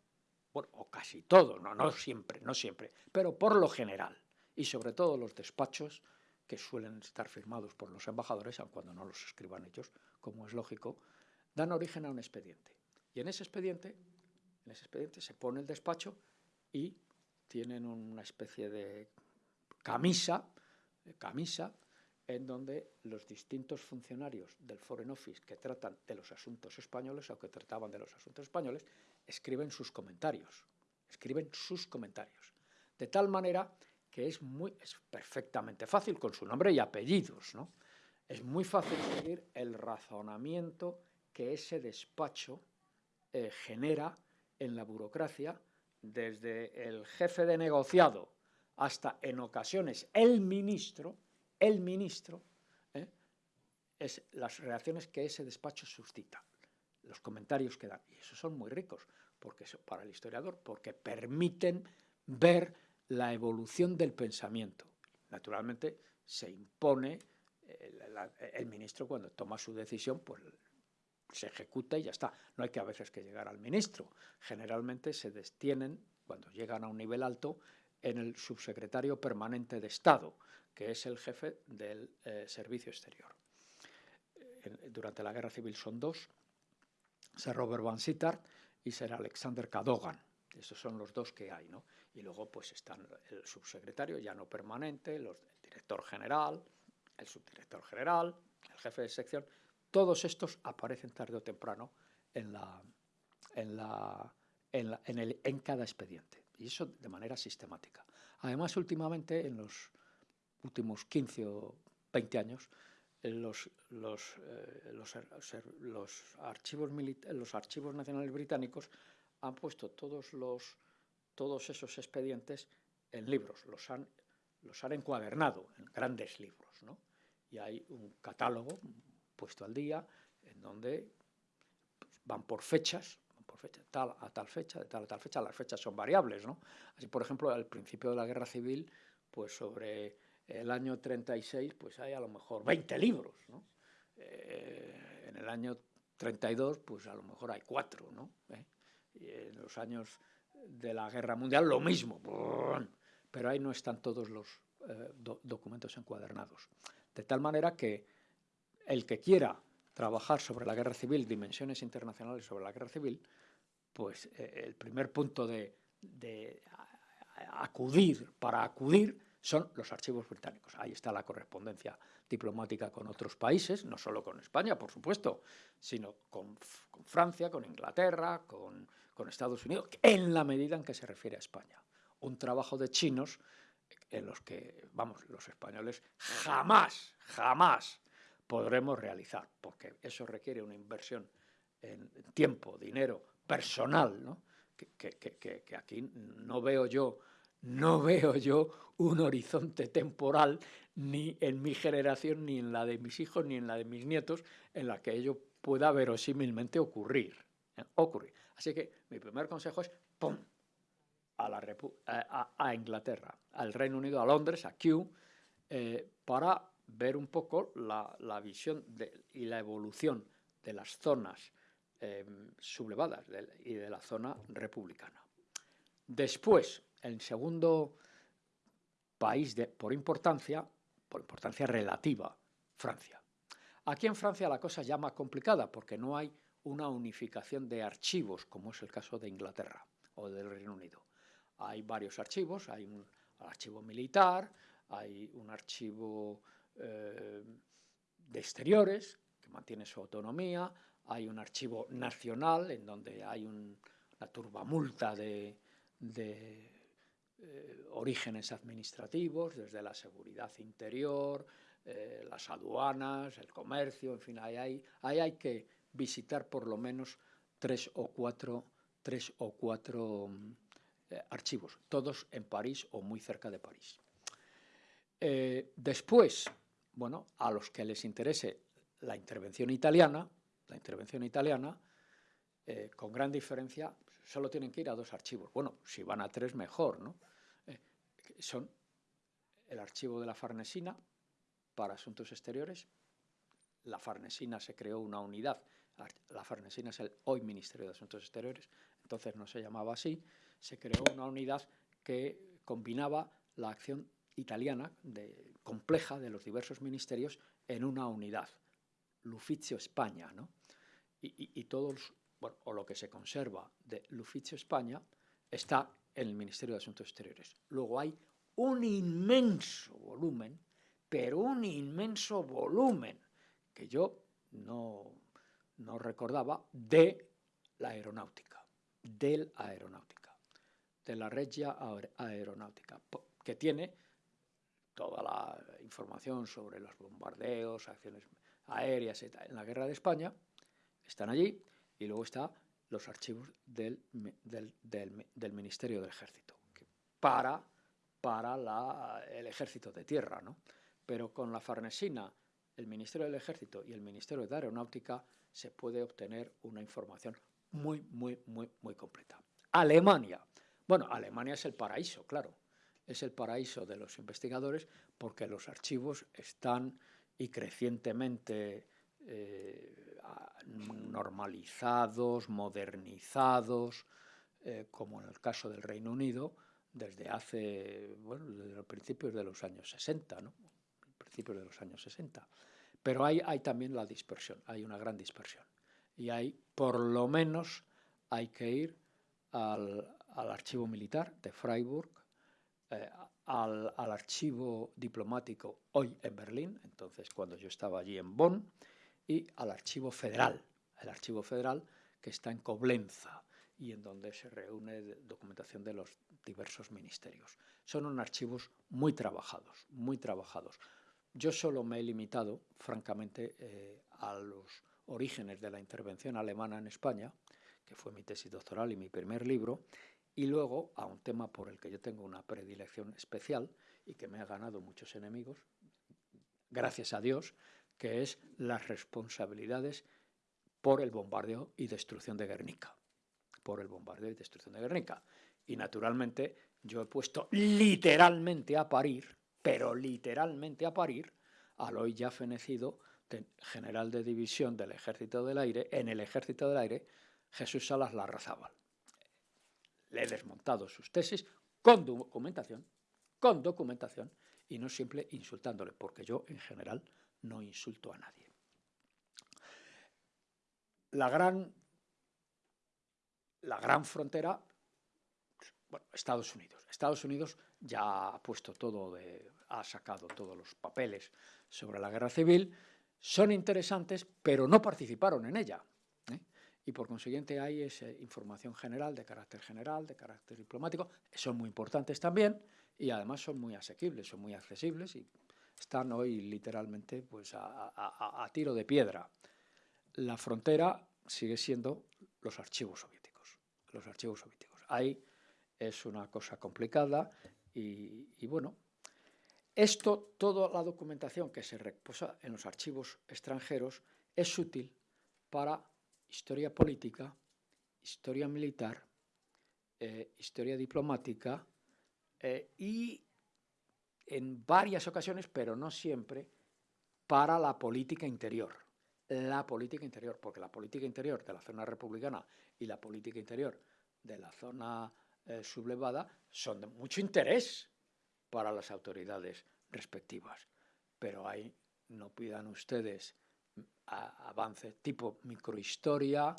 o casi todo, no, no siempre, no siempre, pero por lo general, y sobre todo los despachos que suelen estar firmados por los embajadores, aun cuando no los escriban ellos, como es lógico, dan origen a un expediente. Y en ese expediente, en ese expediente se pone el despacho y tienen una especie de camisa, camisa en donde los distintos funcionarios del Foreign Office que tratan de los asuntos españoles o que trataban de los asuntos españoles escriben sus comentarios, escriben sus comentarios. De tal manera que es, muy, es perfectamente fácil, con su nombre y apellidos, ¿no? es muy fácil seguir el razonamiento que ese despacho eh, genera en la burocracia, desde el jefe de negociado hasta en ocasiones el ministro, el ministro, ¿eh? es las reacciones que ese despacho suscita, los comentarios que dan. Y esos son muy ricos porque para el historiador, porque permiten ver la evolución del pensamiento. Naturalmente se impone el, el ministro cuando toma su decisión, pues se ejecuta y ya está. No hay que a veces que llegar al ministro. Generalmente se destienen, cuando llegan a un nivel alto, en el subsecretario permanente de Estado, que es el jefe del eh, servicio exterior. durante la Guerra Civil son dos, Sir Robert Van Sittard y Sir Alexander Cadogan. Esos son los dos que hay, ¿no? Y luego pues están el subsecretario ya no permanente, los, el director general, el subdirector general, el jefe de sección, todos estos aparecen tarde o temprano en, el, en cada expediente, y eso de manera sistemática. Además, últimamente, en los últimos 15 o 20 años, los, eh, los, archivos los archivos nacionales británicos han puesto todos, los, todos esos expedientes en libros, los han, los han encuadernado en grandes libros. ¿no? Y hay un catálogo puesto al día, en donde pues, van por fechas, por fecha, tal a tal fecha, de tal a tal fecha, las fechas son variables, ¿no? Así, por ejemplo, al principio de la Guerra Civil, pues sobre el año 36, pues hay a lo mejor 20 libros, ¿no? Eh, en el año 32, pues a lo mejor hay cuatro, ¿no? ¿Eh? Y en los años de la Guerra Mundial lo mismo, pero ahí no están todos los eh, documentos encuadernados. De tal manera que el que quiera trabajar sobre la guerra civil, dimensiones internacionales sobre la guerra civil, pues eh, el primer punto de, acudir, para acudir, son los archivos británicos. Ahí está la correspondencia diplomática con otros países, no solo con España, por supuesto, sino con, Francia, con Inglaterra, con, con, Estados Unidos, en la medida en que se refiere a España. Un trabajo de chinos en los que, vamos, los españoles jamás, jamás podremos realizar, porque eso requiere una inversión en tiempo, dinero, personal, ¿no? que, aquí no veo yo no [laughs] veo yo un horizonte temporal ni en mi generación, ni en la de mis hijos, ni en la de mis nietos, en la que ello pueda verosímilmente ocurrir. ¿eh? ocurrir. Así que mi primer consejo es ¡pum! A, la a, Inglaterra, al Reino Unido, a Londres, a Kew, eh, para ver un poco la, visión y la evolución de las zonas em, sublevadas y de la zona republicana. Después, el segundo país de, por importancia, por importancia relativa, Francia. Aquí en Francia la cosa ya más complicada porque no hay una unificación de archivos, como es el caso de Inglaterra. o del Reino Unido. Hay varios archivos, hay un archivo militar, hay un archivo eh, de exteriores que mantiene su autonomía, hay un archivo nacional en donde hay una turbamulta de, eh, orígenes administrativos, desde la seguridad interior, eh, las aduanas, el comercio, en fin, ahí hay, que visitar por lo menos tres o cuatro, tres o cuatro eh, archivos, todos en París o muy cerca de París. después, bueno, a los que les interese la intervención italiana, la intervención italiana, con gran diferencia, solo tienen que ir a dos archivos. Bueno, si van a tres, mejor, ¿no? son el archivo de la Farnesina para asuntos exteriores. La Farnesina se creó una unidad, la Farnesina es el hoy Ministerio de Asuntos Exteriores, entonces no se llamaba así, se creó una unidad que combinaba la acción italiana de, compleja de los diversos ministerios en una unidad, L'Ufficio España, ¿no? Y, y, bueno, o lo que se conserva de L'Ufficio España está en el Ministerio de Asuntos Exteriores. Luego hay un inmenso volumen, pero un inmenso volumen que yo no, no recordaba de la aeronáutica, del aeronáutica, de la Regia Aeronáutica, que tiene toda la información sobre los bombardeos, acciones aéreas en la guerra de España, están allí, y luego está los archivos del, del, Ministerio del Ejército, para, para el Ejército de Tierra. ¿no? Pero con la Farnesina, el Ministerio del Ejército y el Ministerio de Aeronáutica se puede obtener una información muy, muy, muy, muy completa. Alemania. Bueno, Alemania es el paraíso, claro. Es el paraíso de los investigadores porque los archivos están y crecientemente eh, normalizados, modernizados, eh, como en el caso del Reino Unido, desde hace, bueno, desde los principios de los años 60, ¿no? Principios de los años 60. Pero hay, hay también la dispersión, hay una gran dispersión. Y hay, por lo menos, hay que ir al, archivo militar de Freiburg, eh, al, al, archivo diplomático hoy en Berlín, entonces cuando yo estaba allí en Bonn, y al Archivo Federal, el Archivo Federal que está en Coblenza y en donde se reúne documentación de los diversos ministerios. Son unos archivos muy trabajados, muy trabajados. Yo solo me he limitado, francamente, eh, a los orígenes de la intervención alemana en España, que fue mi tesis doctoral y mi primer libro, y luego a un tema por el que yo tengo una predilección especial y que me ha ganado muchos enemigos, gracias a Dios, que es las responsabilidades por el bombardeo y destrucción de Guernica. Por el bombardeo y destrucción de Guernica. Y naturalmente yo he puesto literalmente a parir, pero literalmente a parir, al hoy ya fenecido general de división del Ejército del Aire, en el Ejército del Aire, Jesús Salas Larrazábal. Le he desmontado sus tesis con documentación, con documentación, y no siempre insultándole, porque yo en general no insulto a nadie. La gran, la gran frontera, bueno, Estados Unidos. Estados Unidos ya ha puesto todo, de, ha sacado todos los papeles sobre la guerra civil, son interesantes, pero no participaron en ella. Y por consiguiente hay esa información general, de carácter general, de carácter diplomático, son muy importantes también y además son muy asequibles, son muy accesibles y están hoy literalmente pues, a, tiro de piedra. La frontera sigue siendo los archivos soviéticos. Los archivos soviéticos. Ahí es una cosa complicada y, bueno, esto, toda la documentación que se reposa en los archivos extranjeros es útil para historia política, historia militar, eh, historia diplomática eh, y en varias ocasiones, pero no siempre, para la política interior. La política interior, porque la política interior de la zona republicana y la política interior de la zona eh, sublevada son de mucho interés para las autoridades respectivas. Pero ahí no pidan ustedes avances tipo microhistoria,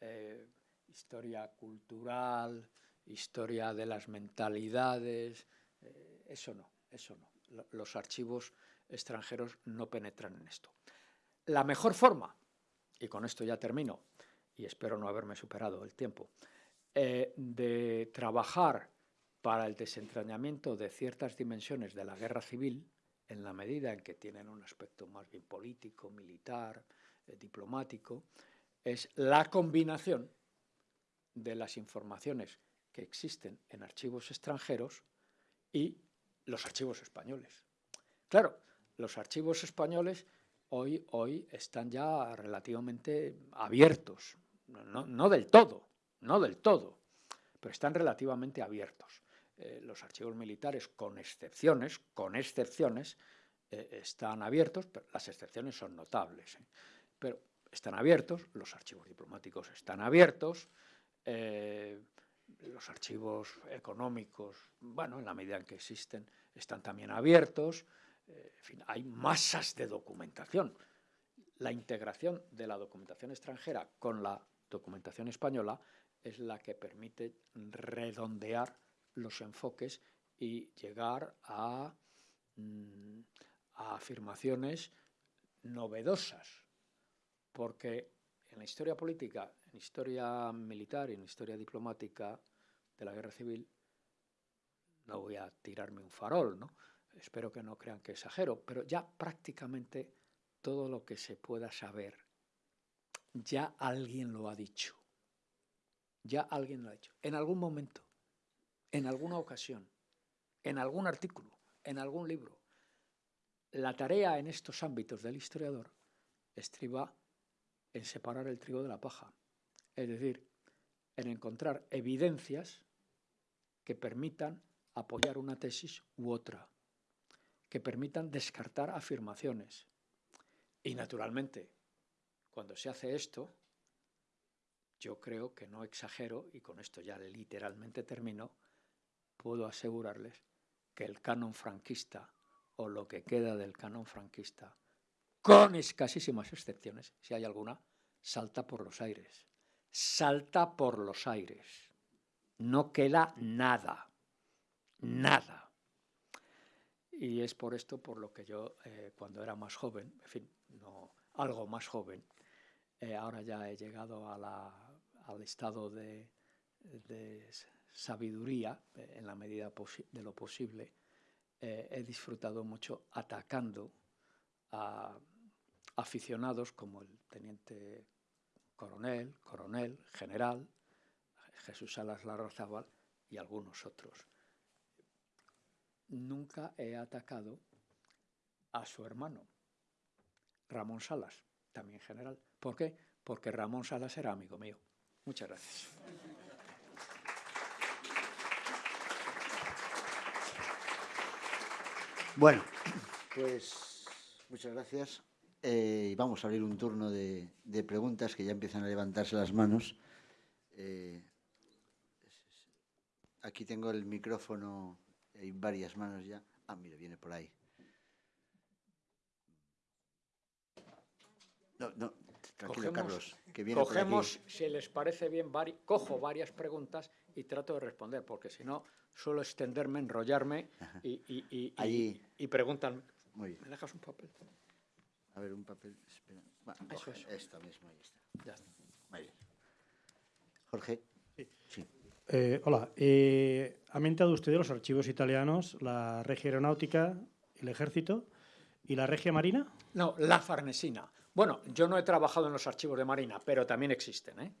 eh, historia cultural, historia de las mentalidades, eh, eso no, eso no. Los archivos extranjeros no penetran en esto. La mejor forma, y con esto ya termino, y espero no haberme superado el tiempo, eh, de trabajar para el desentrañamiento de ciertas dimensiones de la guerra civil, en la medida en que tienen un aspecto más bien político, militar, eh, diplomático, es la combinación de las informaciones que existen en archivos extranjeros y los archivos españoles. Claro, los archivos españoles hoy, hoy están ya relativamente abiertos, no, no del todo, no del todo, pero están relativamente abiertos. Eh, los archivos militares, con excepciones, con excepciones, eh, están abiertos, pero las excepciones son notables, ¿eh? pero están abiertos, los archivos diplomáticos están abiertos, los archivos económicos, bueno, en la medida en que existen, están también abiertos, en fin, hay masas de documentación. La integración de la documentación extranjera con la documentación española es la que permite redondear los enfoques y llegar a, mm, afirmaciones novedosas, porque en la historia política, en historia militar y en historia diplomática de la guerra civil, no voy a tirarme un farol, ¿no? espero que no crean que exagero, pero ya prácticamente todo lo que se pueda saber, ya alguien lo ha dicho, ya alguien lo ha dicho, en algún momento en alguna ocasión, en algún artículo, en algún libro. La tarea en estos ámbitos del historiador estriba en separar el trigo de la paja, es decir, en encontrar evidencias que permitan apoyar una tesis u otra, que permitan descartar afirmaciones. Y naturalmente, cuando se hace esto, yo creo que no exagero, y con esto ya literalmente termino, puedo asegurarles que el canon franquista o lo que queda del canon franquista, con escasísimas excepciones, si hay alguna, salta por los aires. Salta por los aires. No queda nada. Nada. Y es por esto por lo que yo, eh, cuando era más joven, en fin, no, algo más joven, eh, ahora ya he llegado al estado de sabiduría, eh, en la medida de lo posible, eh, he disfrutado mucho atacando a aficionados como el teniente coronel, coronel, general, Jesús Salas Larrazábal y algunos otros. Nunca he atacado a su hermano, Ramón Salas, también general. ¿Por qué? Porque Ramón Salas era amigo mío. Muchas gracias. Bueno, pues muchas gracias. Eh, vamos a abrir un turno de, preguntas que ya empiezan a levantarse las manos. Eh, aquí tengo el micrófono, hay varias manos ya. Ah, mira, viene por ahí. No, no, tranquilo, Carlos. Que viene cogemos, si les parece bien, cojo varias preguntas y trato de responder, porque si no, suelo extenderme, enrollarme y, y, y, y, preguntan. Muy bien. ¿Me dejas un papel? A ver, un papel. Espera. eso, eso. Esta misma, ahí está. Ya está. Muy bien. Jorge. Sí. Eh, hola. Eh, ha mentado usted de los archivos italianos, la Regia Aeronáutica, el Ejército y la Regia Marina. No, la Farnesina. Bueno, yo no he trabajado en los archivos de Marina, pero también existen. ¿eh?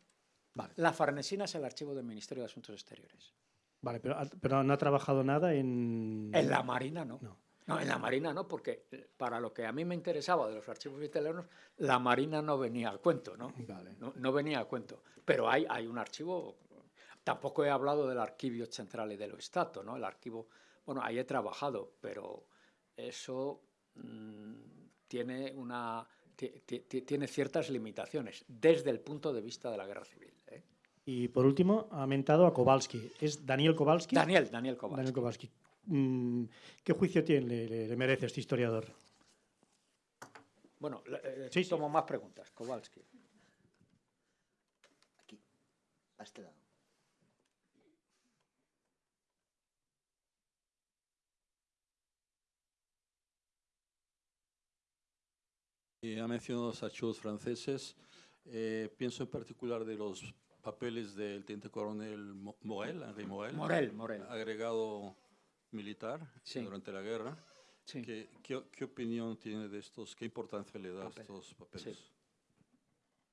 Vale. La Farnesina es el archivo del Ministerio de Asuntos Exteriores. Vale, pero, pero no ha trabajado nada en... En la Marina no. no. en la Marina no, porque para lo que a mí me interesaba de los archivos italianos, la Marina no venía al cuento, ¿no? No, venía al cuento. Pero hay, hay un archivo, tampoco he hablado del Archivio Central dello Stato, ¿no? El archivo, bueno, ahí he trabajado, pero eso mm, tiene una... Tiene ciertas limitaciones desde el punto de vista de la guerra civil. ¿eh? Y por último, ha mentado a Kowalski. ¿Es Daniel Kowalski? Daniel, Daniel Kowalski. Daniel Kowalski. Mm, ¿Qué juicio tiene, le, merece este historiador? Bueno, eh, sí, tomo más preguntas. Kowalski. Aquí, a este lado. Ha mencionado los archivos franceses. Eh, pienso en particular de los papeles del teniente coronel Morel, Henri Morel, Morel, Morel. agregado militar durante la guerra. ¿Qué, qué, opinión tiene de estos? ¿Qué importancia le da a estos papeles?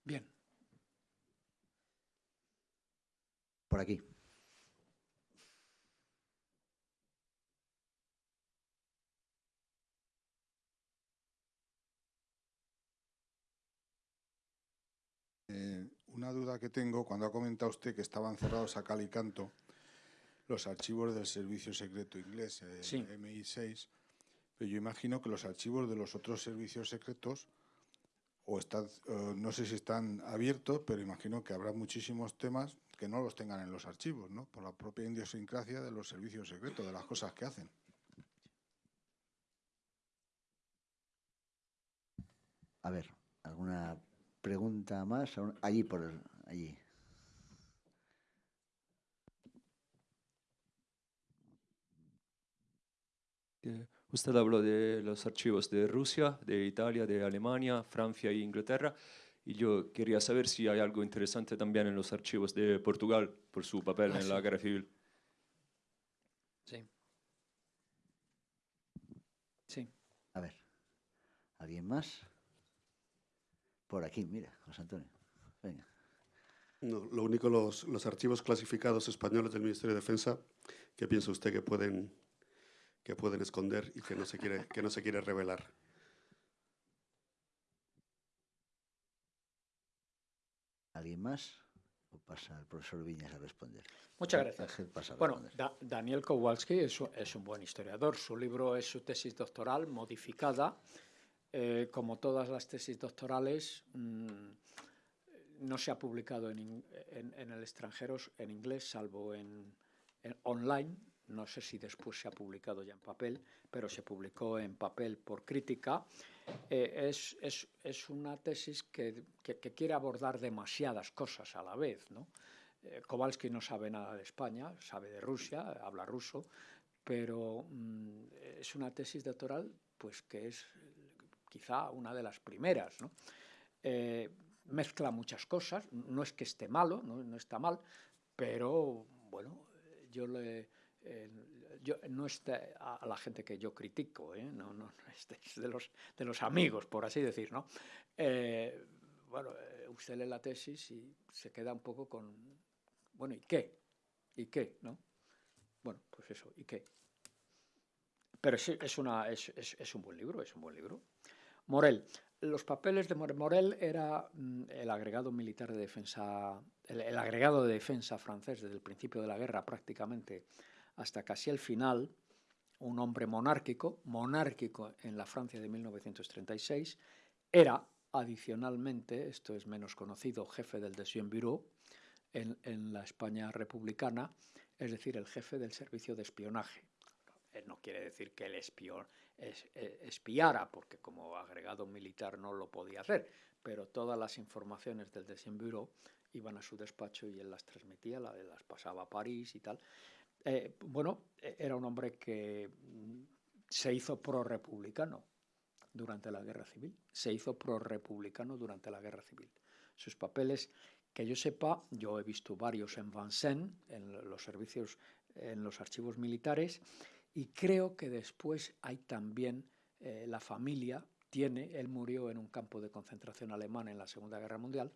Bien. Por aquí. Eh, una duda que tengo, cuando ha comentado usted que estaban cerrados a cal y canto los archivos del Servicio Secreto Inglés, el MI6, pero yo imagino que los archivos de los otros servicios secretos o están, eh, no sé si están abiertos, pero imagino que habrá muchísimos temas que no los tengan en los archivos, ¿no? Por la propia idiosincrasia de los servicios secretos, de las cosas que hacen. A ver, ¿alguna pregunta más? Allí, por allí. Usted habló de los archivos de Rusia, de Italia, de Alemania, Francia e Inglaterra. Y yo quería saber si hay algo interesante también en los archivos de Portugal por su papel ah, en la guerra civil. Sí. Sí. A ver, ¿alguien más? Por aquí, mira, José Antonio. Venga. lo único, los, los archivos clasificados españoles del Ministerio de Defensa, ¿qué piensa usted que pueden, que pueden esconder y que no se quiere, que no se quiere revelar? ¿Alguien más? ¿O pasa el profesor Viñas a responder? Muchas gracias. bueno, Daniel Kowalski es, es, un buen historiador. Su libro es su tesis doctoral modificada eh, como todas las tesis doctorales, mm, no se ha publicado en, el extranjero en inglés, salvo en, online. No sé si después se ha publicado ya en papel, pero se publicó en papel por crítica. Eh, es, una tesis que, quiere abordar demasiadas cosas a la vez. ¿no? Eh, Kowalski no sabe nada de España, sabe de Rusia, habla ruso, pero mm, es una tesis doctoral pues, que es quizá una de las primeras. Eh, mezcla muchas cosas, no es que esté malo, no, está mal, pero bueno, yo le... Eh, yo, no es a la gente que yo critico, ¿eh? no, no, es de los, de los amigos, por así decir, ¿no? bueno, usted lee la tesis y se queda un poco con, bueno, ¿y qué? ¿Y qué? ¿no? Bueno, pues eso, ¿y qué? Pero es, una, es, es, un buen libro, es un buen libro. Morel. Los papeles de Morel era mm, el agregado militar de defensa, el, agregado de defensa francés desde el principio de la guerra prácticamente hasta casi el final, un hombre monárquico, monárquico en la Francia de 1936, era adicionalmente, esto es menos conocido, jefe del Deuxième Bureau en la España republicana, es decir, el jefe del servicio de espionaje. No quiere decir que el espión, eh, espiara, porque como agregado militar no lo podía hacer, pero todas las informaciones del Bureau iban a su despacho y él las transmitía, las pasaba a París y tal. Eh, bueno, e, era un hombre que mm, se hizo pro-republicano durante la guerra civil, se hizo pro-republicano durante la guerra civil. Sus papeles, que yo sepa, yo he visto varios en Vincennes, en los servicios, en los archivos militares, y creo que después hay también eh, la familia, tiene, él murió en un campo de concentración alemán en la Segunda Guerra Mundial,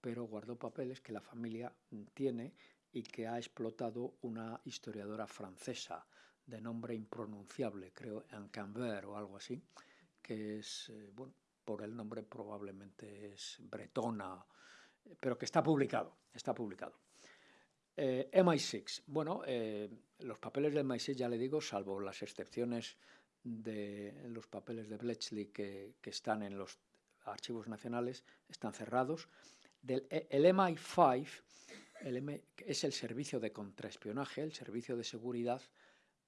pero guardó papeles que la familia tiene y que ha explotado una historiadora francesa de nombre impronunciable, creo, en Cambert o algo así, que es, eh, bueno, por el nombre probablemente es bretona, pero que está publicado, está publicado. Eh, MI6. Bueno, eh, los papeles de MI6, ya le digo, salvo las excepciones de los papeles de Bletchley que, están en los archivos nacionales, están cerrados. Del, e, el MI5 el es el servicio de contraespionaje, el servicio de seguridad,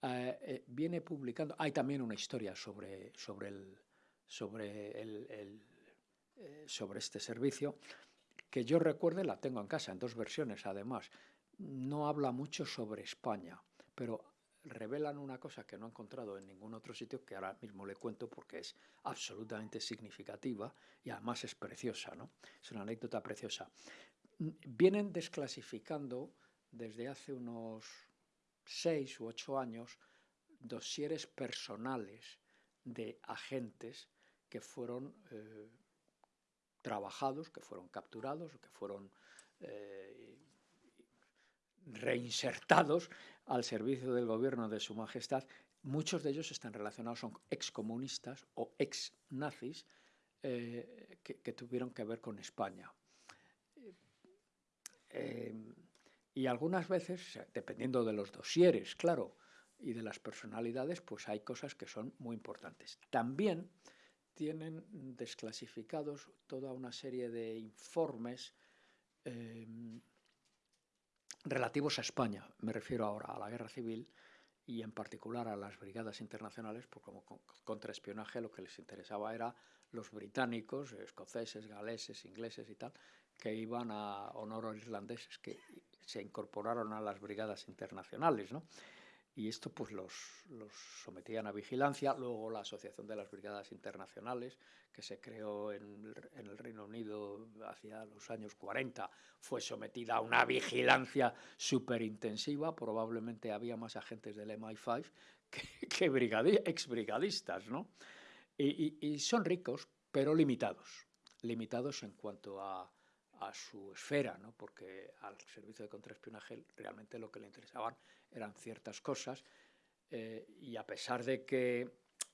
eh, viene publicando. Hay también una historia sobre, sobre, el, sobre este servicio que yo recuerde, la tengo en casa, en dos versiones además no habla mucho sobre España, pero revelan una cosa que no he encontrado en ningún otro sitio, que ahora mismo le cuento porque es absolutamente significativa y además es preciosa, ¿no? Es una anécdota preciosa. Vienen desclasificando desde hace unos seis u ocho años dosieres personales de agentes que fueron eh, trabajados, que fueron capturados, que fueron eh, reinsertados al servicio del gobierno de Su Majestad. Muchos de ellos están relacionados, son excomunistas o ex-nazis eh, que, tuvieron que ver con España. y algunas veces, dependiendo de los dosieres, claro, y de las personalidades, pues hay cosas que son muy importantes. También tienen desclasificados toda una serie de informes relativos a España. Me refiero ahora a la guerra civil y en particular a las brigadas internacionales, porque como contraespionaje lo que les interesaba era los británicos, escoceses, galeses, ingleses y tal, que iban a honor irlandeses, que se incorporaron a las brigadas internacionales, ¿no? Y esto pues los, sometían a vigilancia. Luego la Asociación de las Brigadas Internacionales, que se creó en, el Reino Unido hacia los años 40, fue sometida a una vigilancia súper intensiva. Probablemente había más agentes del MI5 que, que exbrigadistas, ¿no? y son ricos, pero limitados. Limitados en cuanto a, su esfera, ¿no? porque al servicio de contraespionaje realmente lo que le interesaban eran ciertas cosas eh, y a pesar de que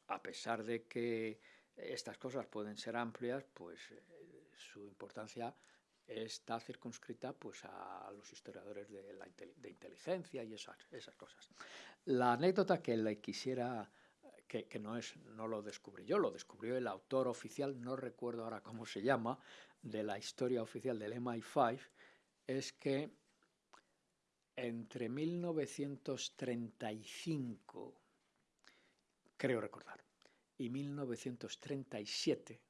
a pesar de que estas cosas pueden ser amplias, pues eh, su importancia está circunscrita pues a los historiadores de, la, de inteligencia y esas, esas cosas. La anécdota que le quisiera que, que, no, es, no lo descubrí yo, lo descubrió el autor oficial, no recuerdo ahora cómo se llama, de la historia oficial del MI5 es que entre 1935, creo recordar, y 1937,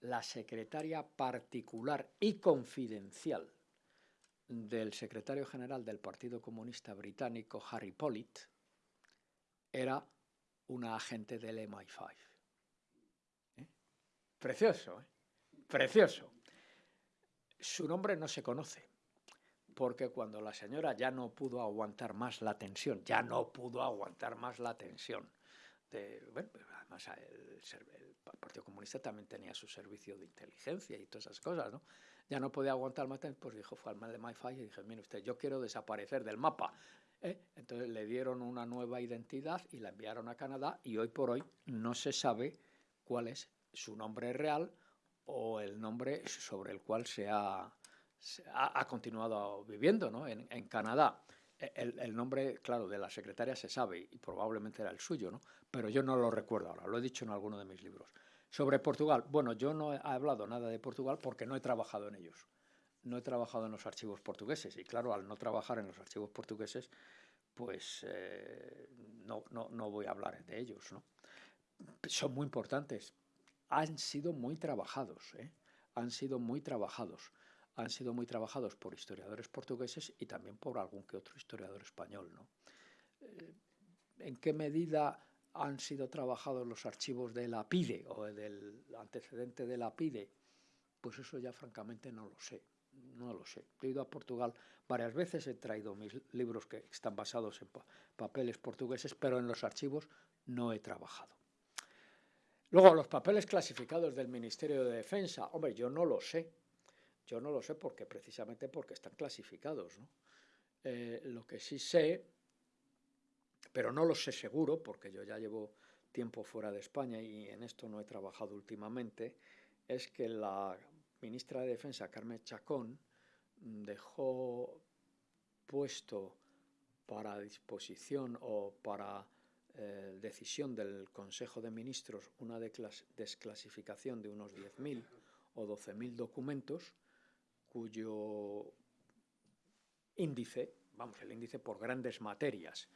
la secretaria particular y confidencial del secretario general del Partido Comunista Británico, Harry Pollitt, era una agente del MI5. ¿Eh? Precioso, ¿eh? precioso. Su nombre no se conoce, porque cuando la señora ya no pudo aguantar más la tensión, ya no pudo aguantar más la tensión, de, bueno, además el, Partido Comunista también tenía su servicio de inteligencia y todas esas cosas, ¿no? Ya no podía aguantar más, pues dijo, fue al mal de MyFi y dije, mire usted, yo quiero desaparecer del mapa. ¿eh? Entonces le dieron una nueva identidad y la enviaron a Canadá y hoy por hoy no se sabe cuál es su nombre real o el nombre sobre el cual se ha, ha, continuado viviendo ¿no? en, en, Canadá. E, el, el, nombre, claro, de la secretaria se sabe y probablemente era el suyo, ¿no? pero yo no lo recuerdo ahora, lo he dicho en alguno de mis libros. Sobre Portugal, bueno, yo no he hablado nada de Portugal porque no he trabajado en ellos. No he trabajado en los archivos portugueses y claro, al no trabajar en los archivos portugueses, pues eh, no, no, no voy a hablar de ellos. ¿no? Son muy importantes, han sido muy trabajados, ¿eh? han sido muy trabajados, han sido muy trabajados por historiadores portugueses y también por algún que otro historiador español. ¿no? Eh, ¿En qué medida han sido trabajados los archivos de la PIDE o del antecedente de la PIDE? Pues eso ya francamente no lo sé, no lo sé. He ido a Portugal varias veces, he traído mis libros que están basados en papeles portugueses, pero en los archivos no he trabajado. Luego, los papeles clasificados del Ministerio de Defensa, hombre, yo no lo sé. Yo no lo sé porque precisamente porque están clasificados. Eh, lo que sí sé, pero no lo sé seguro, porque yo ya llevo tiempo fuera de España y en esto no he trabajado últimamente, es que la ministra de Defensa, Carmen Chacón, dejó puesto para disposición o para eh, decisión del Consejo de Ministros una desclasificación de unos 10.000 o 12.000 documentos cuyo índice, vamos, el índice por grandes materias,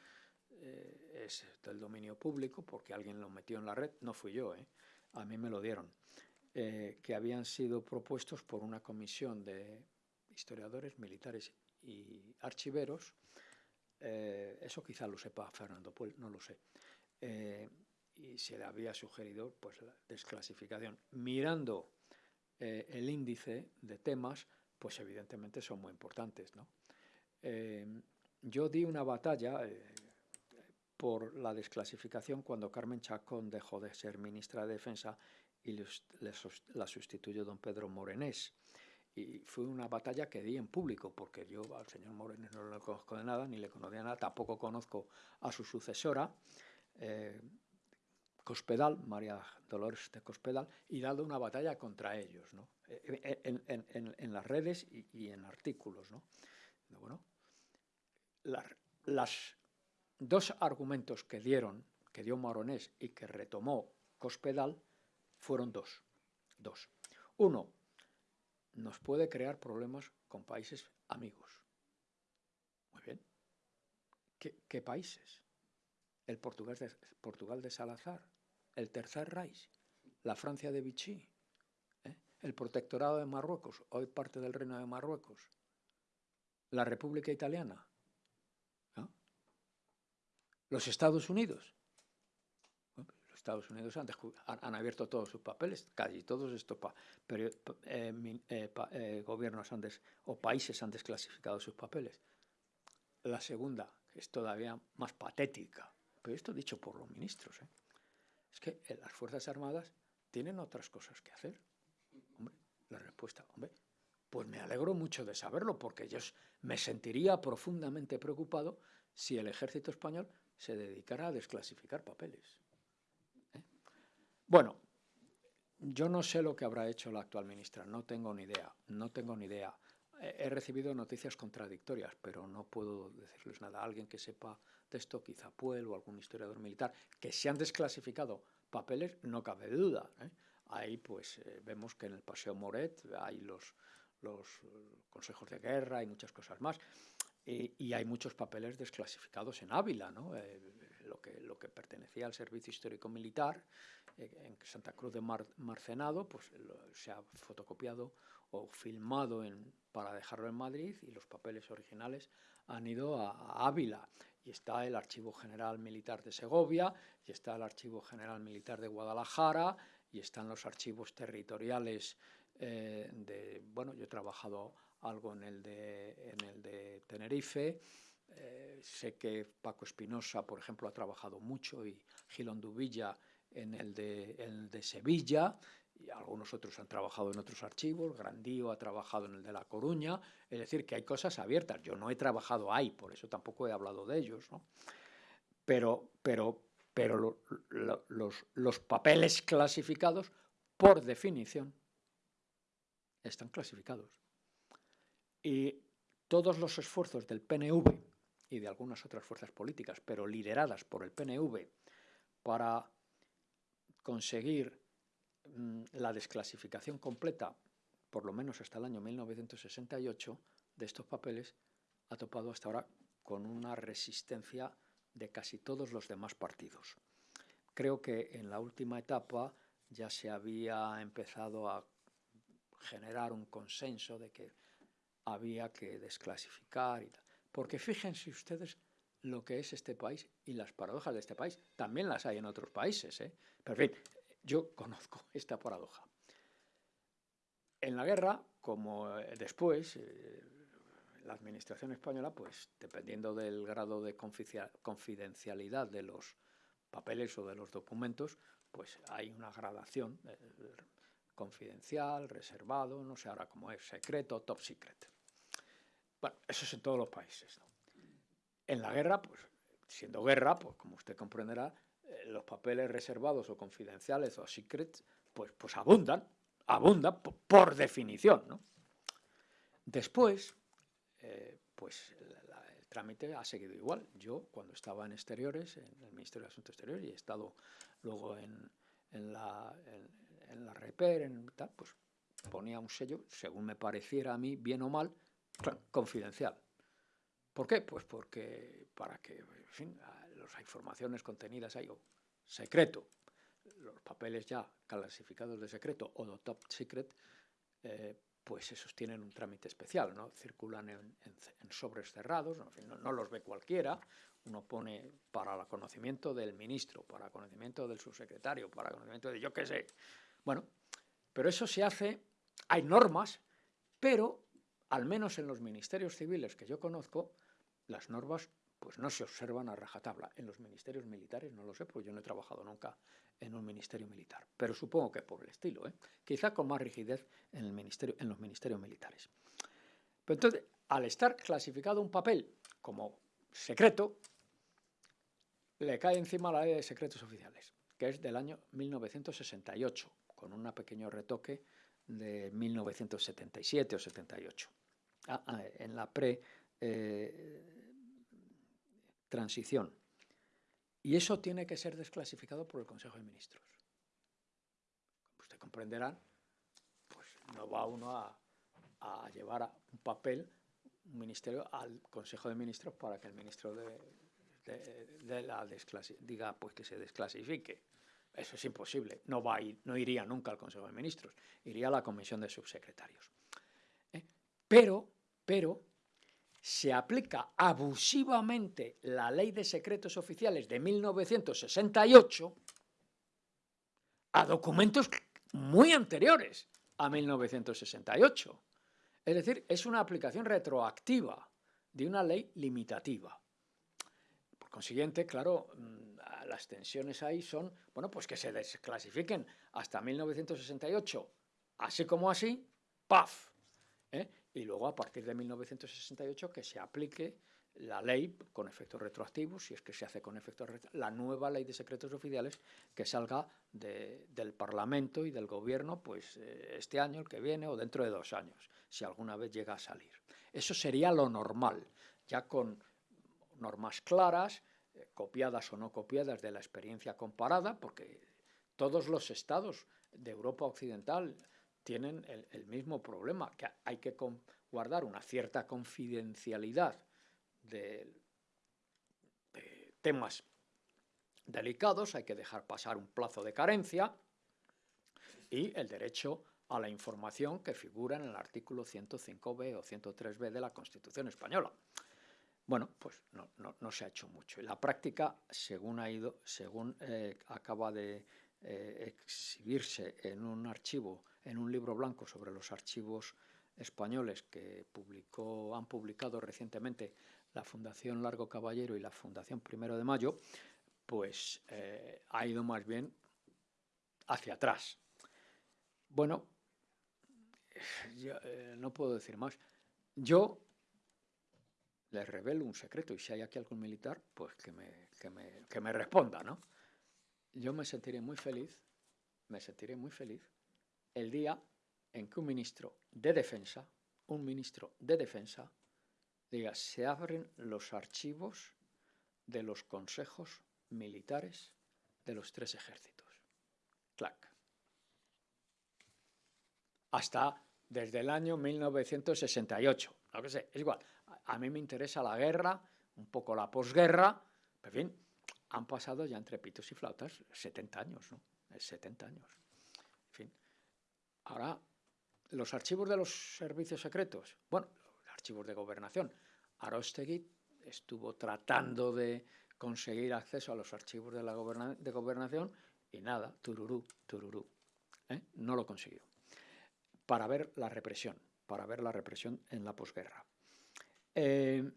eh, es del dominio público porque alguien lo metió en la red, no fui yo, eh, a mí me lo dieron, que habían sido propuestos por una comisión de historiadores, militares y archiveros, eso quizá lo sepa Fernando Puel, no lo sé. Eh, y se le había sugerido pues, la desclasificación. Mirando eh, el índice de temas, pues evidentemente son muy importantes. ¿no? yo di una batalla por la desclasificación cuando Carmen Chacón dejó de ser ministra de Defensa y la sustituyó don Pedro Morenés. Y fue una batalla que di en público, porque yo al señor Morenés no lo conozco de nada, ni le conocía nada, tampoco conozco a su sucesora, eh, Cospedal, María Dolores de Cospedal, y dado una batalla contra ellos, ¿no? En, las redes y, en artículos. ¿no? Bueno, las dos argumentos que dieron, que dio Moronés y que retomó Cospedal, fueron dos. Dos. Uno, nos puede crear problemas con países amigos. Muy bien. ¿Qué, países? El de, Portugal de Salazar, el Tercer Reich, la Francia de Vichy, ¿eh? el Protectorado de Marruecos, hoy parte del Reino de Marruecos, la República Italiana, los Estados Unidos. los Estados Unidos han, abierto todos sus papeles, casi todos estos pero, eh, eh, eh, gobiernos o países han desclasificado sus papeles. La segunda, es todavía más patética, pero esto dicho por los ministros, es que las Fuerzas Armadas tienen otras cosas que hacer. Hombre, la respuesta, hombre, pues me alegro mucho de saberlo, porque yo me sentiría profundamente preocupado si el ejército español se dedicará a desclasificar papeles. ¿eh? Bueno, yo no sé lo que habrá hecho la actual ministra, no tengo ni idea, no tengo ni idea. He recibido noticias contradictorias, pero no puedo decirles nada. Alguien que sepa de esto, quizá Puel o algún historiador militar, que se han desclasificado papeles, no cabe duda. ¿eh? Ahí pues eh, vemos que en el Paseo Moret hay los, los consejos de guerra y muchas cosas más. Y, hay muchos papeles desclasificados en Ávila, ¿no? Eh, lo, que, lo que pertenecía al Servicio Histórico Militar, eh, en Santa Cruz de Marcenado, pues se ha fotocopiado o filmado en, para dejarlo en Madrid y los papeles originales han ido a, Ávila. Y está el Archivo General Militar de Segovia, y está el Archivo General Militar de Guadalajara, y están los archivos territoriales eh, de, bueno, yo he trabajado algo en el de, en el de Tenerife. Eh, sé que Paco Espinosa, por ejemplo, ha trabajado mucho y Gilón Dubilla en el, de, el de Sevilla y algunos otros han trabajado en otros archivos, Grandío ha trabajado en el de La Coruña, es decir, que hay cosas abiertas. Yo no he trabajado ahí, por eso tampoco he hablado de ellos, ¿no? Pero, pero, pero los, los papeles clasificados, por definición, están clasificados. Y todos los esfuerzos del PNV y de algunas otras fuerzas políticas, pero lideradas por el PNV, para conseguir la desclasificación completa, por lo menos hasta el año 1968, de estos papeles, ha topado hasta ahora con una resistencia de casi todos los demás partidos. Creo que en la última etapa ya se había empezado a generar un consenso de que había que desclasificar y tal. Porque fíjense ustedes lo que es este país y las paradojas de este país. También las hay en otros países. ¿eh? Pero en fin, yo conozco esta paradoja. En la guerra, como eh, después, eh, la administración española, pues dependiendo del grado de confidencialidad de los papeles o de los documentos, pues hay una gradación, eh, confidencial, reservado, no sé ahora cómo es, secreto, top secret. Bueno, eso es en todos los países. En la guerra, pues siendo guerra, pues como usted comprenderá, los papeles reservados o confidenciales o secrets, pues, pues abundan, abundan por, definición. ¿no? Después, eh, pues el trámite ha seguido igual. Yo, cuando estaba en exteriores, en el Ministerio de Asuntos Exteriores, y he estado luego en, en la, en, la REPER, en tal, pues ponía un sello, según me pareciera a mí, bien o mal, confidencial. ¿Por qué? Pues porque para que, en fin, las informaciones contenidas ahí, o secreto, los papeles ya clasificados de secreto o de top secret, eh, pues esos tienen un trámite especial, ¿no? Circulan en, sobres cerrados, no, los ve cualquiera, uno pone para el conocimiento del ministro, para el conocimiento del subsecretario, para el conocimiento de yo qué sé. Bueno, pero eso se hace, hay normas, pero al menos en los ministerios civiles que yo conozco, las normas pues no se observan a rajatabla. En los ministerios militares no lo sé, porque yo no he trabajado nunca en un ministerio militar, pero supongo que por el estilo, ¿eh? quizá con más rigidez en, el ministerio, en los ministerios militares. Pero entonces, al estar clasificado un papel como secreto, le cae encima la ley de secretos oficiales, que es del año 1968, con un pequeño retoque de 1977 o 78, ah, ah, en la pre-transición. Eh, y eso tiene que ser desclasificado por el Consejo de Ministros. Como usted comprenderá, pues no va uno a, llevar un papel, un ministerio, al Consejo de Ministros para que el ministro de, la diga pues que se desclasifique. Eso es imposible. No, va no iría nunca al Consejo de Ministros, iría a la Comisión de Subsecretarios. ¿Eh? Pero, pero, se aplica abusivamente la Ley de Secretos Oficiales de 1968 a documentos muy anteriores a 1968. Es decir, es una aplicación retroactiva de una ley limitativa. Por consiguiente, claro, mm, las tensiones ahí son, bueno, pues que se desclasifiquen hasta 1968, así como así, ¡paf! ¿Eh? Y luego a partir de 1968 que se aplique la ley con efectos retroactivos, si es que se hace con efectos retroactivos, la nueva ley de secretos oficiales que salga del Parlamento y del Gobierno pues eh, este año, el que viene o dentro de dos años, si alguna vez llega a salir. Eso sería lo normal, ya con normas claras, eh, copiadas o no copiadas de la experiencia comparada, porque todos los estados de Europa Occidental tienen el, mismo problema, que hay que guardar una cierta confidencialidad de, temas delicados, hay que dejar pasar un plazo de carencia y el derecho a la información que figura en el artículo 105b o 103b de la Constitución española. Bueno, pues no, se ha hecho mucho. Y la práctica, según, ha ido, según eh, acaba de eh, exhibirse en un archivo en un libro blanco sobre los archivos españoles que publicó, han publicado recientemente la Fundación Largo Caballero y la Fundación Primero de Mayo, pues eh, ha ido más bien hacia atrás. Bueno, eh, no puedo decir más. Yo les revelo un secreto y si hay aquí algún militar, pues que me, que me, que me responda, ¿no? Yo me sentiré muy feliz, me sentiré muy feliz el día en que un ministro de defensa, un ministro de defensa, diga, se abren los archivos de los consejos militares de los tres ejércitos. Clac. Hasta desde el año 1968. No que sé, es igual. A mí me interesa la guerra, un poco la posguerra, pero en fin, han pasado ya entre pitos y flautas 70 años, ¿no? 70 años. En fin. Ahora, los archivos de los servicios secretos, bueno, archivos de gobernación. Arostegui estuvo tratando de conseguir acceso a los archivos de la gobernación y nada, tururú, tururú. ¿eh? No lo consiguió. Para ver la represión, para ver la represión en la posguerra. Eh,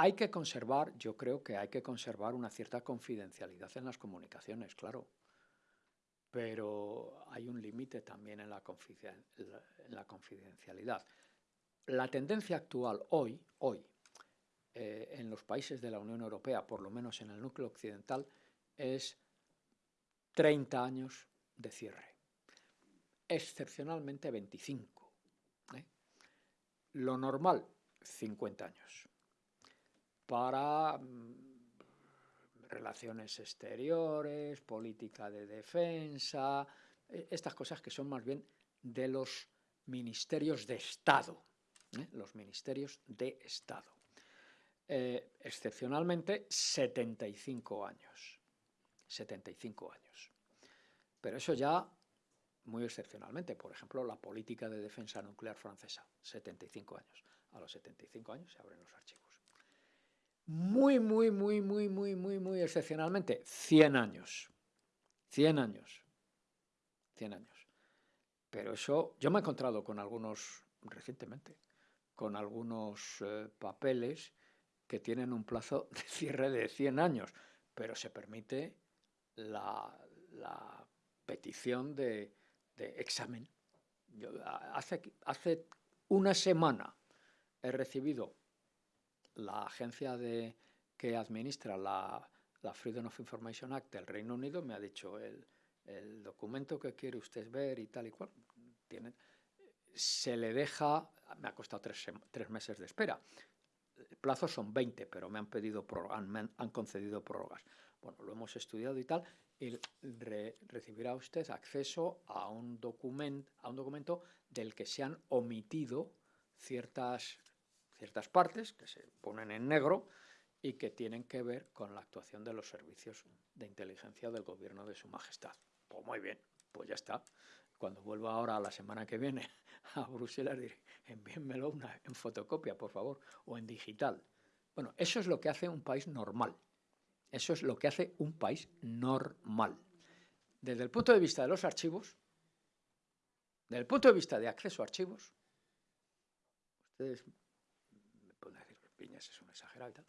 hay que conservar, yo creo que hay que conservar una cierta confidencialidad en las comunicaciones, claro pero hay un límite también en la, confidencialidad. La tendencia actual hoy, hoy eh, en los países de la Unión Europea, por lo menos en el núcleo occidental, es 30 años de cierre, excepcionalmente 25. ¿eh? Lo normal, 50 años. Para mm, relaciones exteriores, política de defensa, e, estas cosas que son más bien de los ministerios de Estado, ¿eh? los ministerios de Estado. Eh, excepcionalmente 75 años, 75 años. Pero eso ya muy excepcionalmente. Por ejemplo, la política de defensa nuclear francesa, 75 años. A los 75 años se abren los archivos. Muy, muy, muy, muy, muy, muy, muy excepcionalmente, 100 años. 100 años. 100 años. Pero eso, yo me he encontrado con algunos, recientemente, con algunos eh, papeles que tienen un plazo [laughs] de cierre de 100 años, pero se permite la, petición de, examen. hace, hace una semana he recibido la agencia de, que administra la, Freedom of Information Act del Reino Unido, me ha dicho el, documento que quiere usted ver y tal y cual. Tiene, se le deja, me ha costado tres, meses de espera. El plazo son 20, pero me han, pedido, han, concedido prórrogas. Bueno, lo hemos estudiado y tal, y recibirá usted acceso a un, a un documento del que se han omitido ciertas ciertas partes que se ponen en negro y que tienen que ver con la actuación de los servicios de inteligencia del gobierno de su majestad. Pues muy bien, pues ya está. Cuando vuelva ahora la semana que viene [laughs] a Bruselas, diré, envíenmelo una, en fotocopia, por favor, o en digital. Bueno, eso es lo que hace un país normal. Eso es lo que hace un país normal. Desde el punto de vista de los archivos, desde el punto de vista de acceso a archivos, ustedes es un exagerado.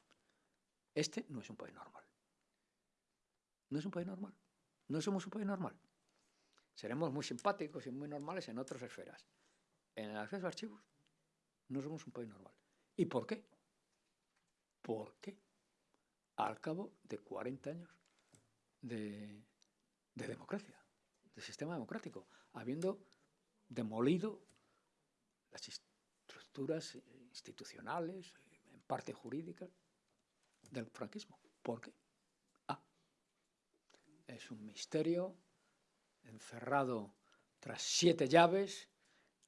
Este no es un país normal. No es un país normal. No somos un país normal. Seremos muy simpáticos y muy normales en otras esferas. En el acceso a archivos, no somos un país normal. ¿Y por qué? ¿Por qué? Al cabo de 40 años de democracia, de sistema democrático, habiendo demolido las estructuras institucionales, parte jurídica del franquismo. ¿Por qué? Ah, es un misterio encerrado tras siete llaves,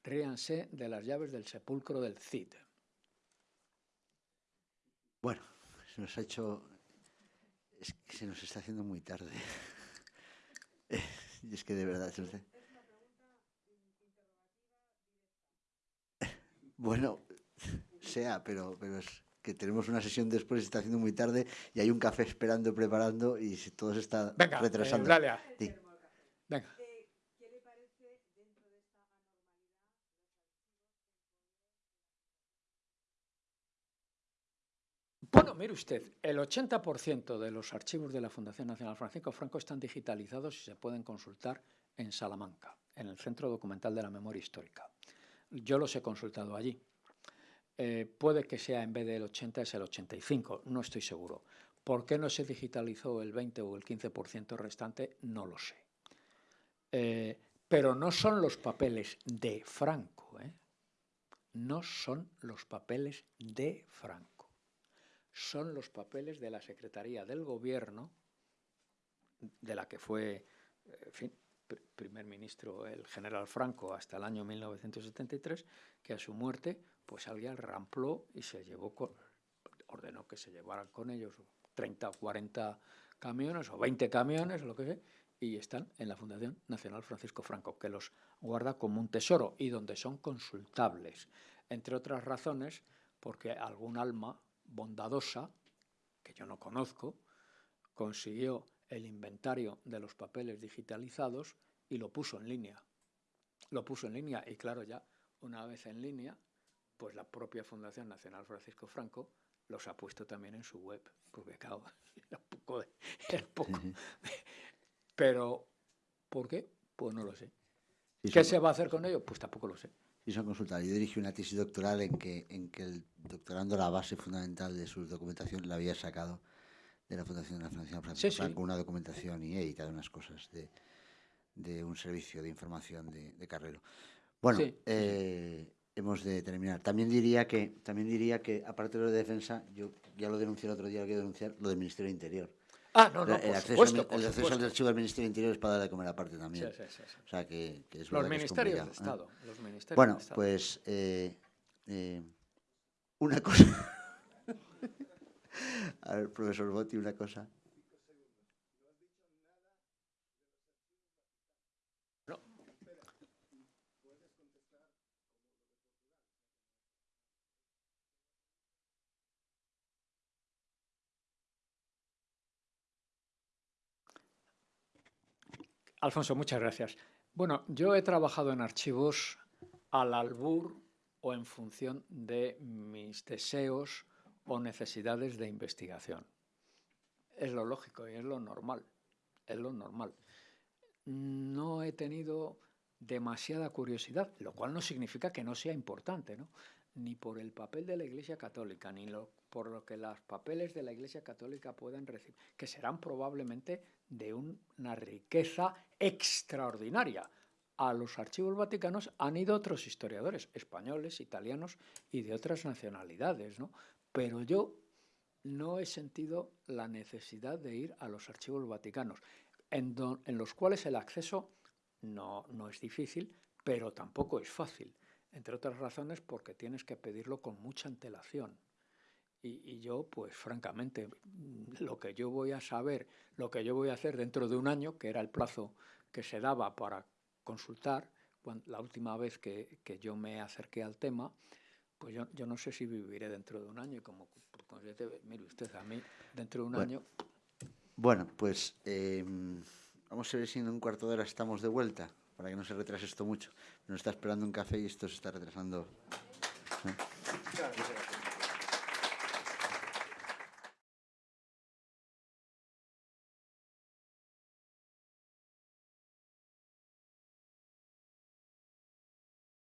ríanse de las llaves del sepulcro del Cid. Bueno, se nos ha hecho... Es que se nos está haciendo muy tarde. [laughs] y es que de verdad... [laughs] Bueno, sea, pero, pero es que tenemos una sesión después, se está haciendo muy tarde y hay un café esperando, preparando y todo se está Venga, retrasando. Eh, dale Venga. Bueno, mire usted, el 80% de los archivos de la Fundación Nacional Francisco Franco están digitalizados y se pueden consultar en Salamanca, en el Centro Documental de la Memoria Histórica. Yo los he consultado allí. Eh, puede que sea en vez del 80 es el 85, no estoy seguro. ¿Por qué no se digitalizó el 20 o el 15% restante? No lo sé. Eh, pero no son los papeles de Franco, ¿eh? no son los papeles de Franco, son los papeles de la Secretaría del Gobierno, de la que fue primer ministro el general Franco hasta el año 1973, que a su muerte pues alguien rampló y se llevó, ordenó que se llevaran con ellos 30 o 40 camiones o 20 camiones o lo que sea, y están en la Fundación Nacional Francisco Franco, que los guarda como un tesoro y donde son consultables, entre otras razones porque algún alma bondadosa, que yo no conozco, consiguió el inventario de los papeles digitalizados y lo puso en línea. Lo puso en línea y claro, ya una vez en línea, pues la propia Fundación Nacional Francisco Franco los ha puesto también en su web, porque claro, [laughs] era poco, poco. Pero, ¿por qué? Pues no lo sé. ¿Qué se va a hacer con ello? Pues tampoco lo sé. Y son consultar. Yo dirigí una tesis doctoral en que, en que el doctorando la base fundamental de su documentación la había sacado de la Fundación Nacional Francisco Franco, una documentación y editado unas cosas de, de un servicio de información de, de Carrero. Bueno, eh, hemos de terminar. También diría que, también diría que aparte de lo de defensa, yo ya lo denuncié el otro día, lo quiero denunciar, lo del Ministerio del Interior. Ah, no, no, el, acceso, el acceso al archivo del Ministerio del Interior es para dar de comer aparte también. Sí, sí, sí, o sea, que, que es Los ministerios de Estado. Los ministerios bueno, de Estado. pues eh, eh, una cosa... [laughs] A ver, profesor Botti, una cosa. Alfonso, muchas gracias. Bueno, yo he trabajado en archivos al albur o en función de mis deseos o necesidades de investigación. Es lo lógico y es lo normal. Es lo normal. No he tenido demasiada curiosidad, lo cual no significa que no sea importante, ¿no? ni por el papel de la Iglesia Católica, ni por lo que los papeles de la Iglesia Católica puedan recibir, que serán probablemente de una riqueza extraordinaria. A los archivos vaticanos han ido otros historiadores, españoles, italianos y de otras nacionalidades, ¿no? Pero yo no he sentido la necesidad de ir a los archivos vaticanos, en, en los cuales el acceso no, no es difícil, pero tampoco es fácil entre otras razones porque tienes que pedirlo con mucha antelación. Y, yo, pues francamente, lo que yo voy a saber, lo que yo voy a hacer dentro de un año, que era el plazo que se daba para consultar, la última vez que, yo me acerqué al tema, pues yo, yo, no sé si viviré dentro de un año. Y como, mire usted, a mí dentro de un año... Bueno, pues em, vamos a ver si en un cuarto de hora estamos de vuelta para que no se retrase esto mucho. Nos está esperando un café y esto se está retrasando.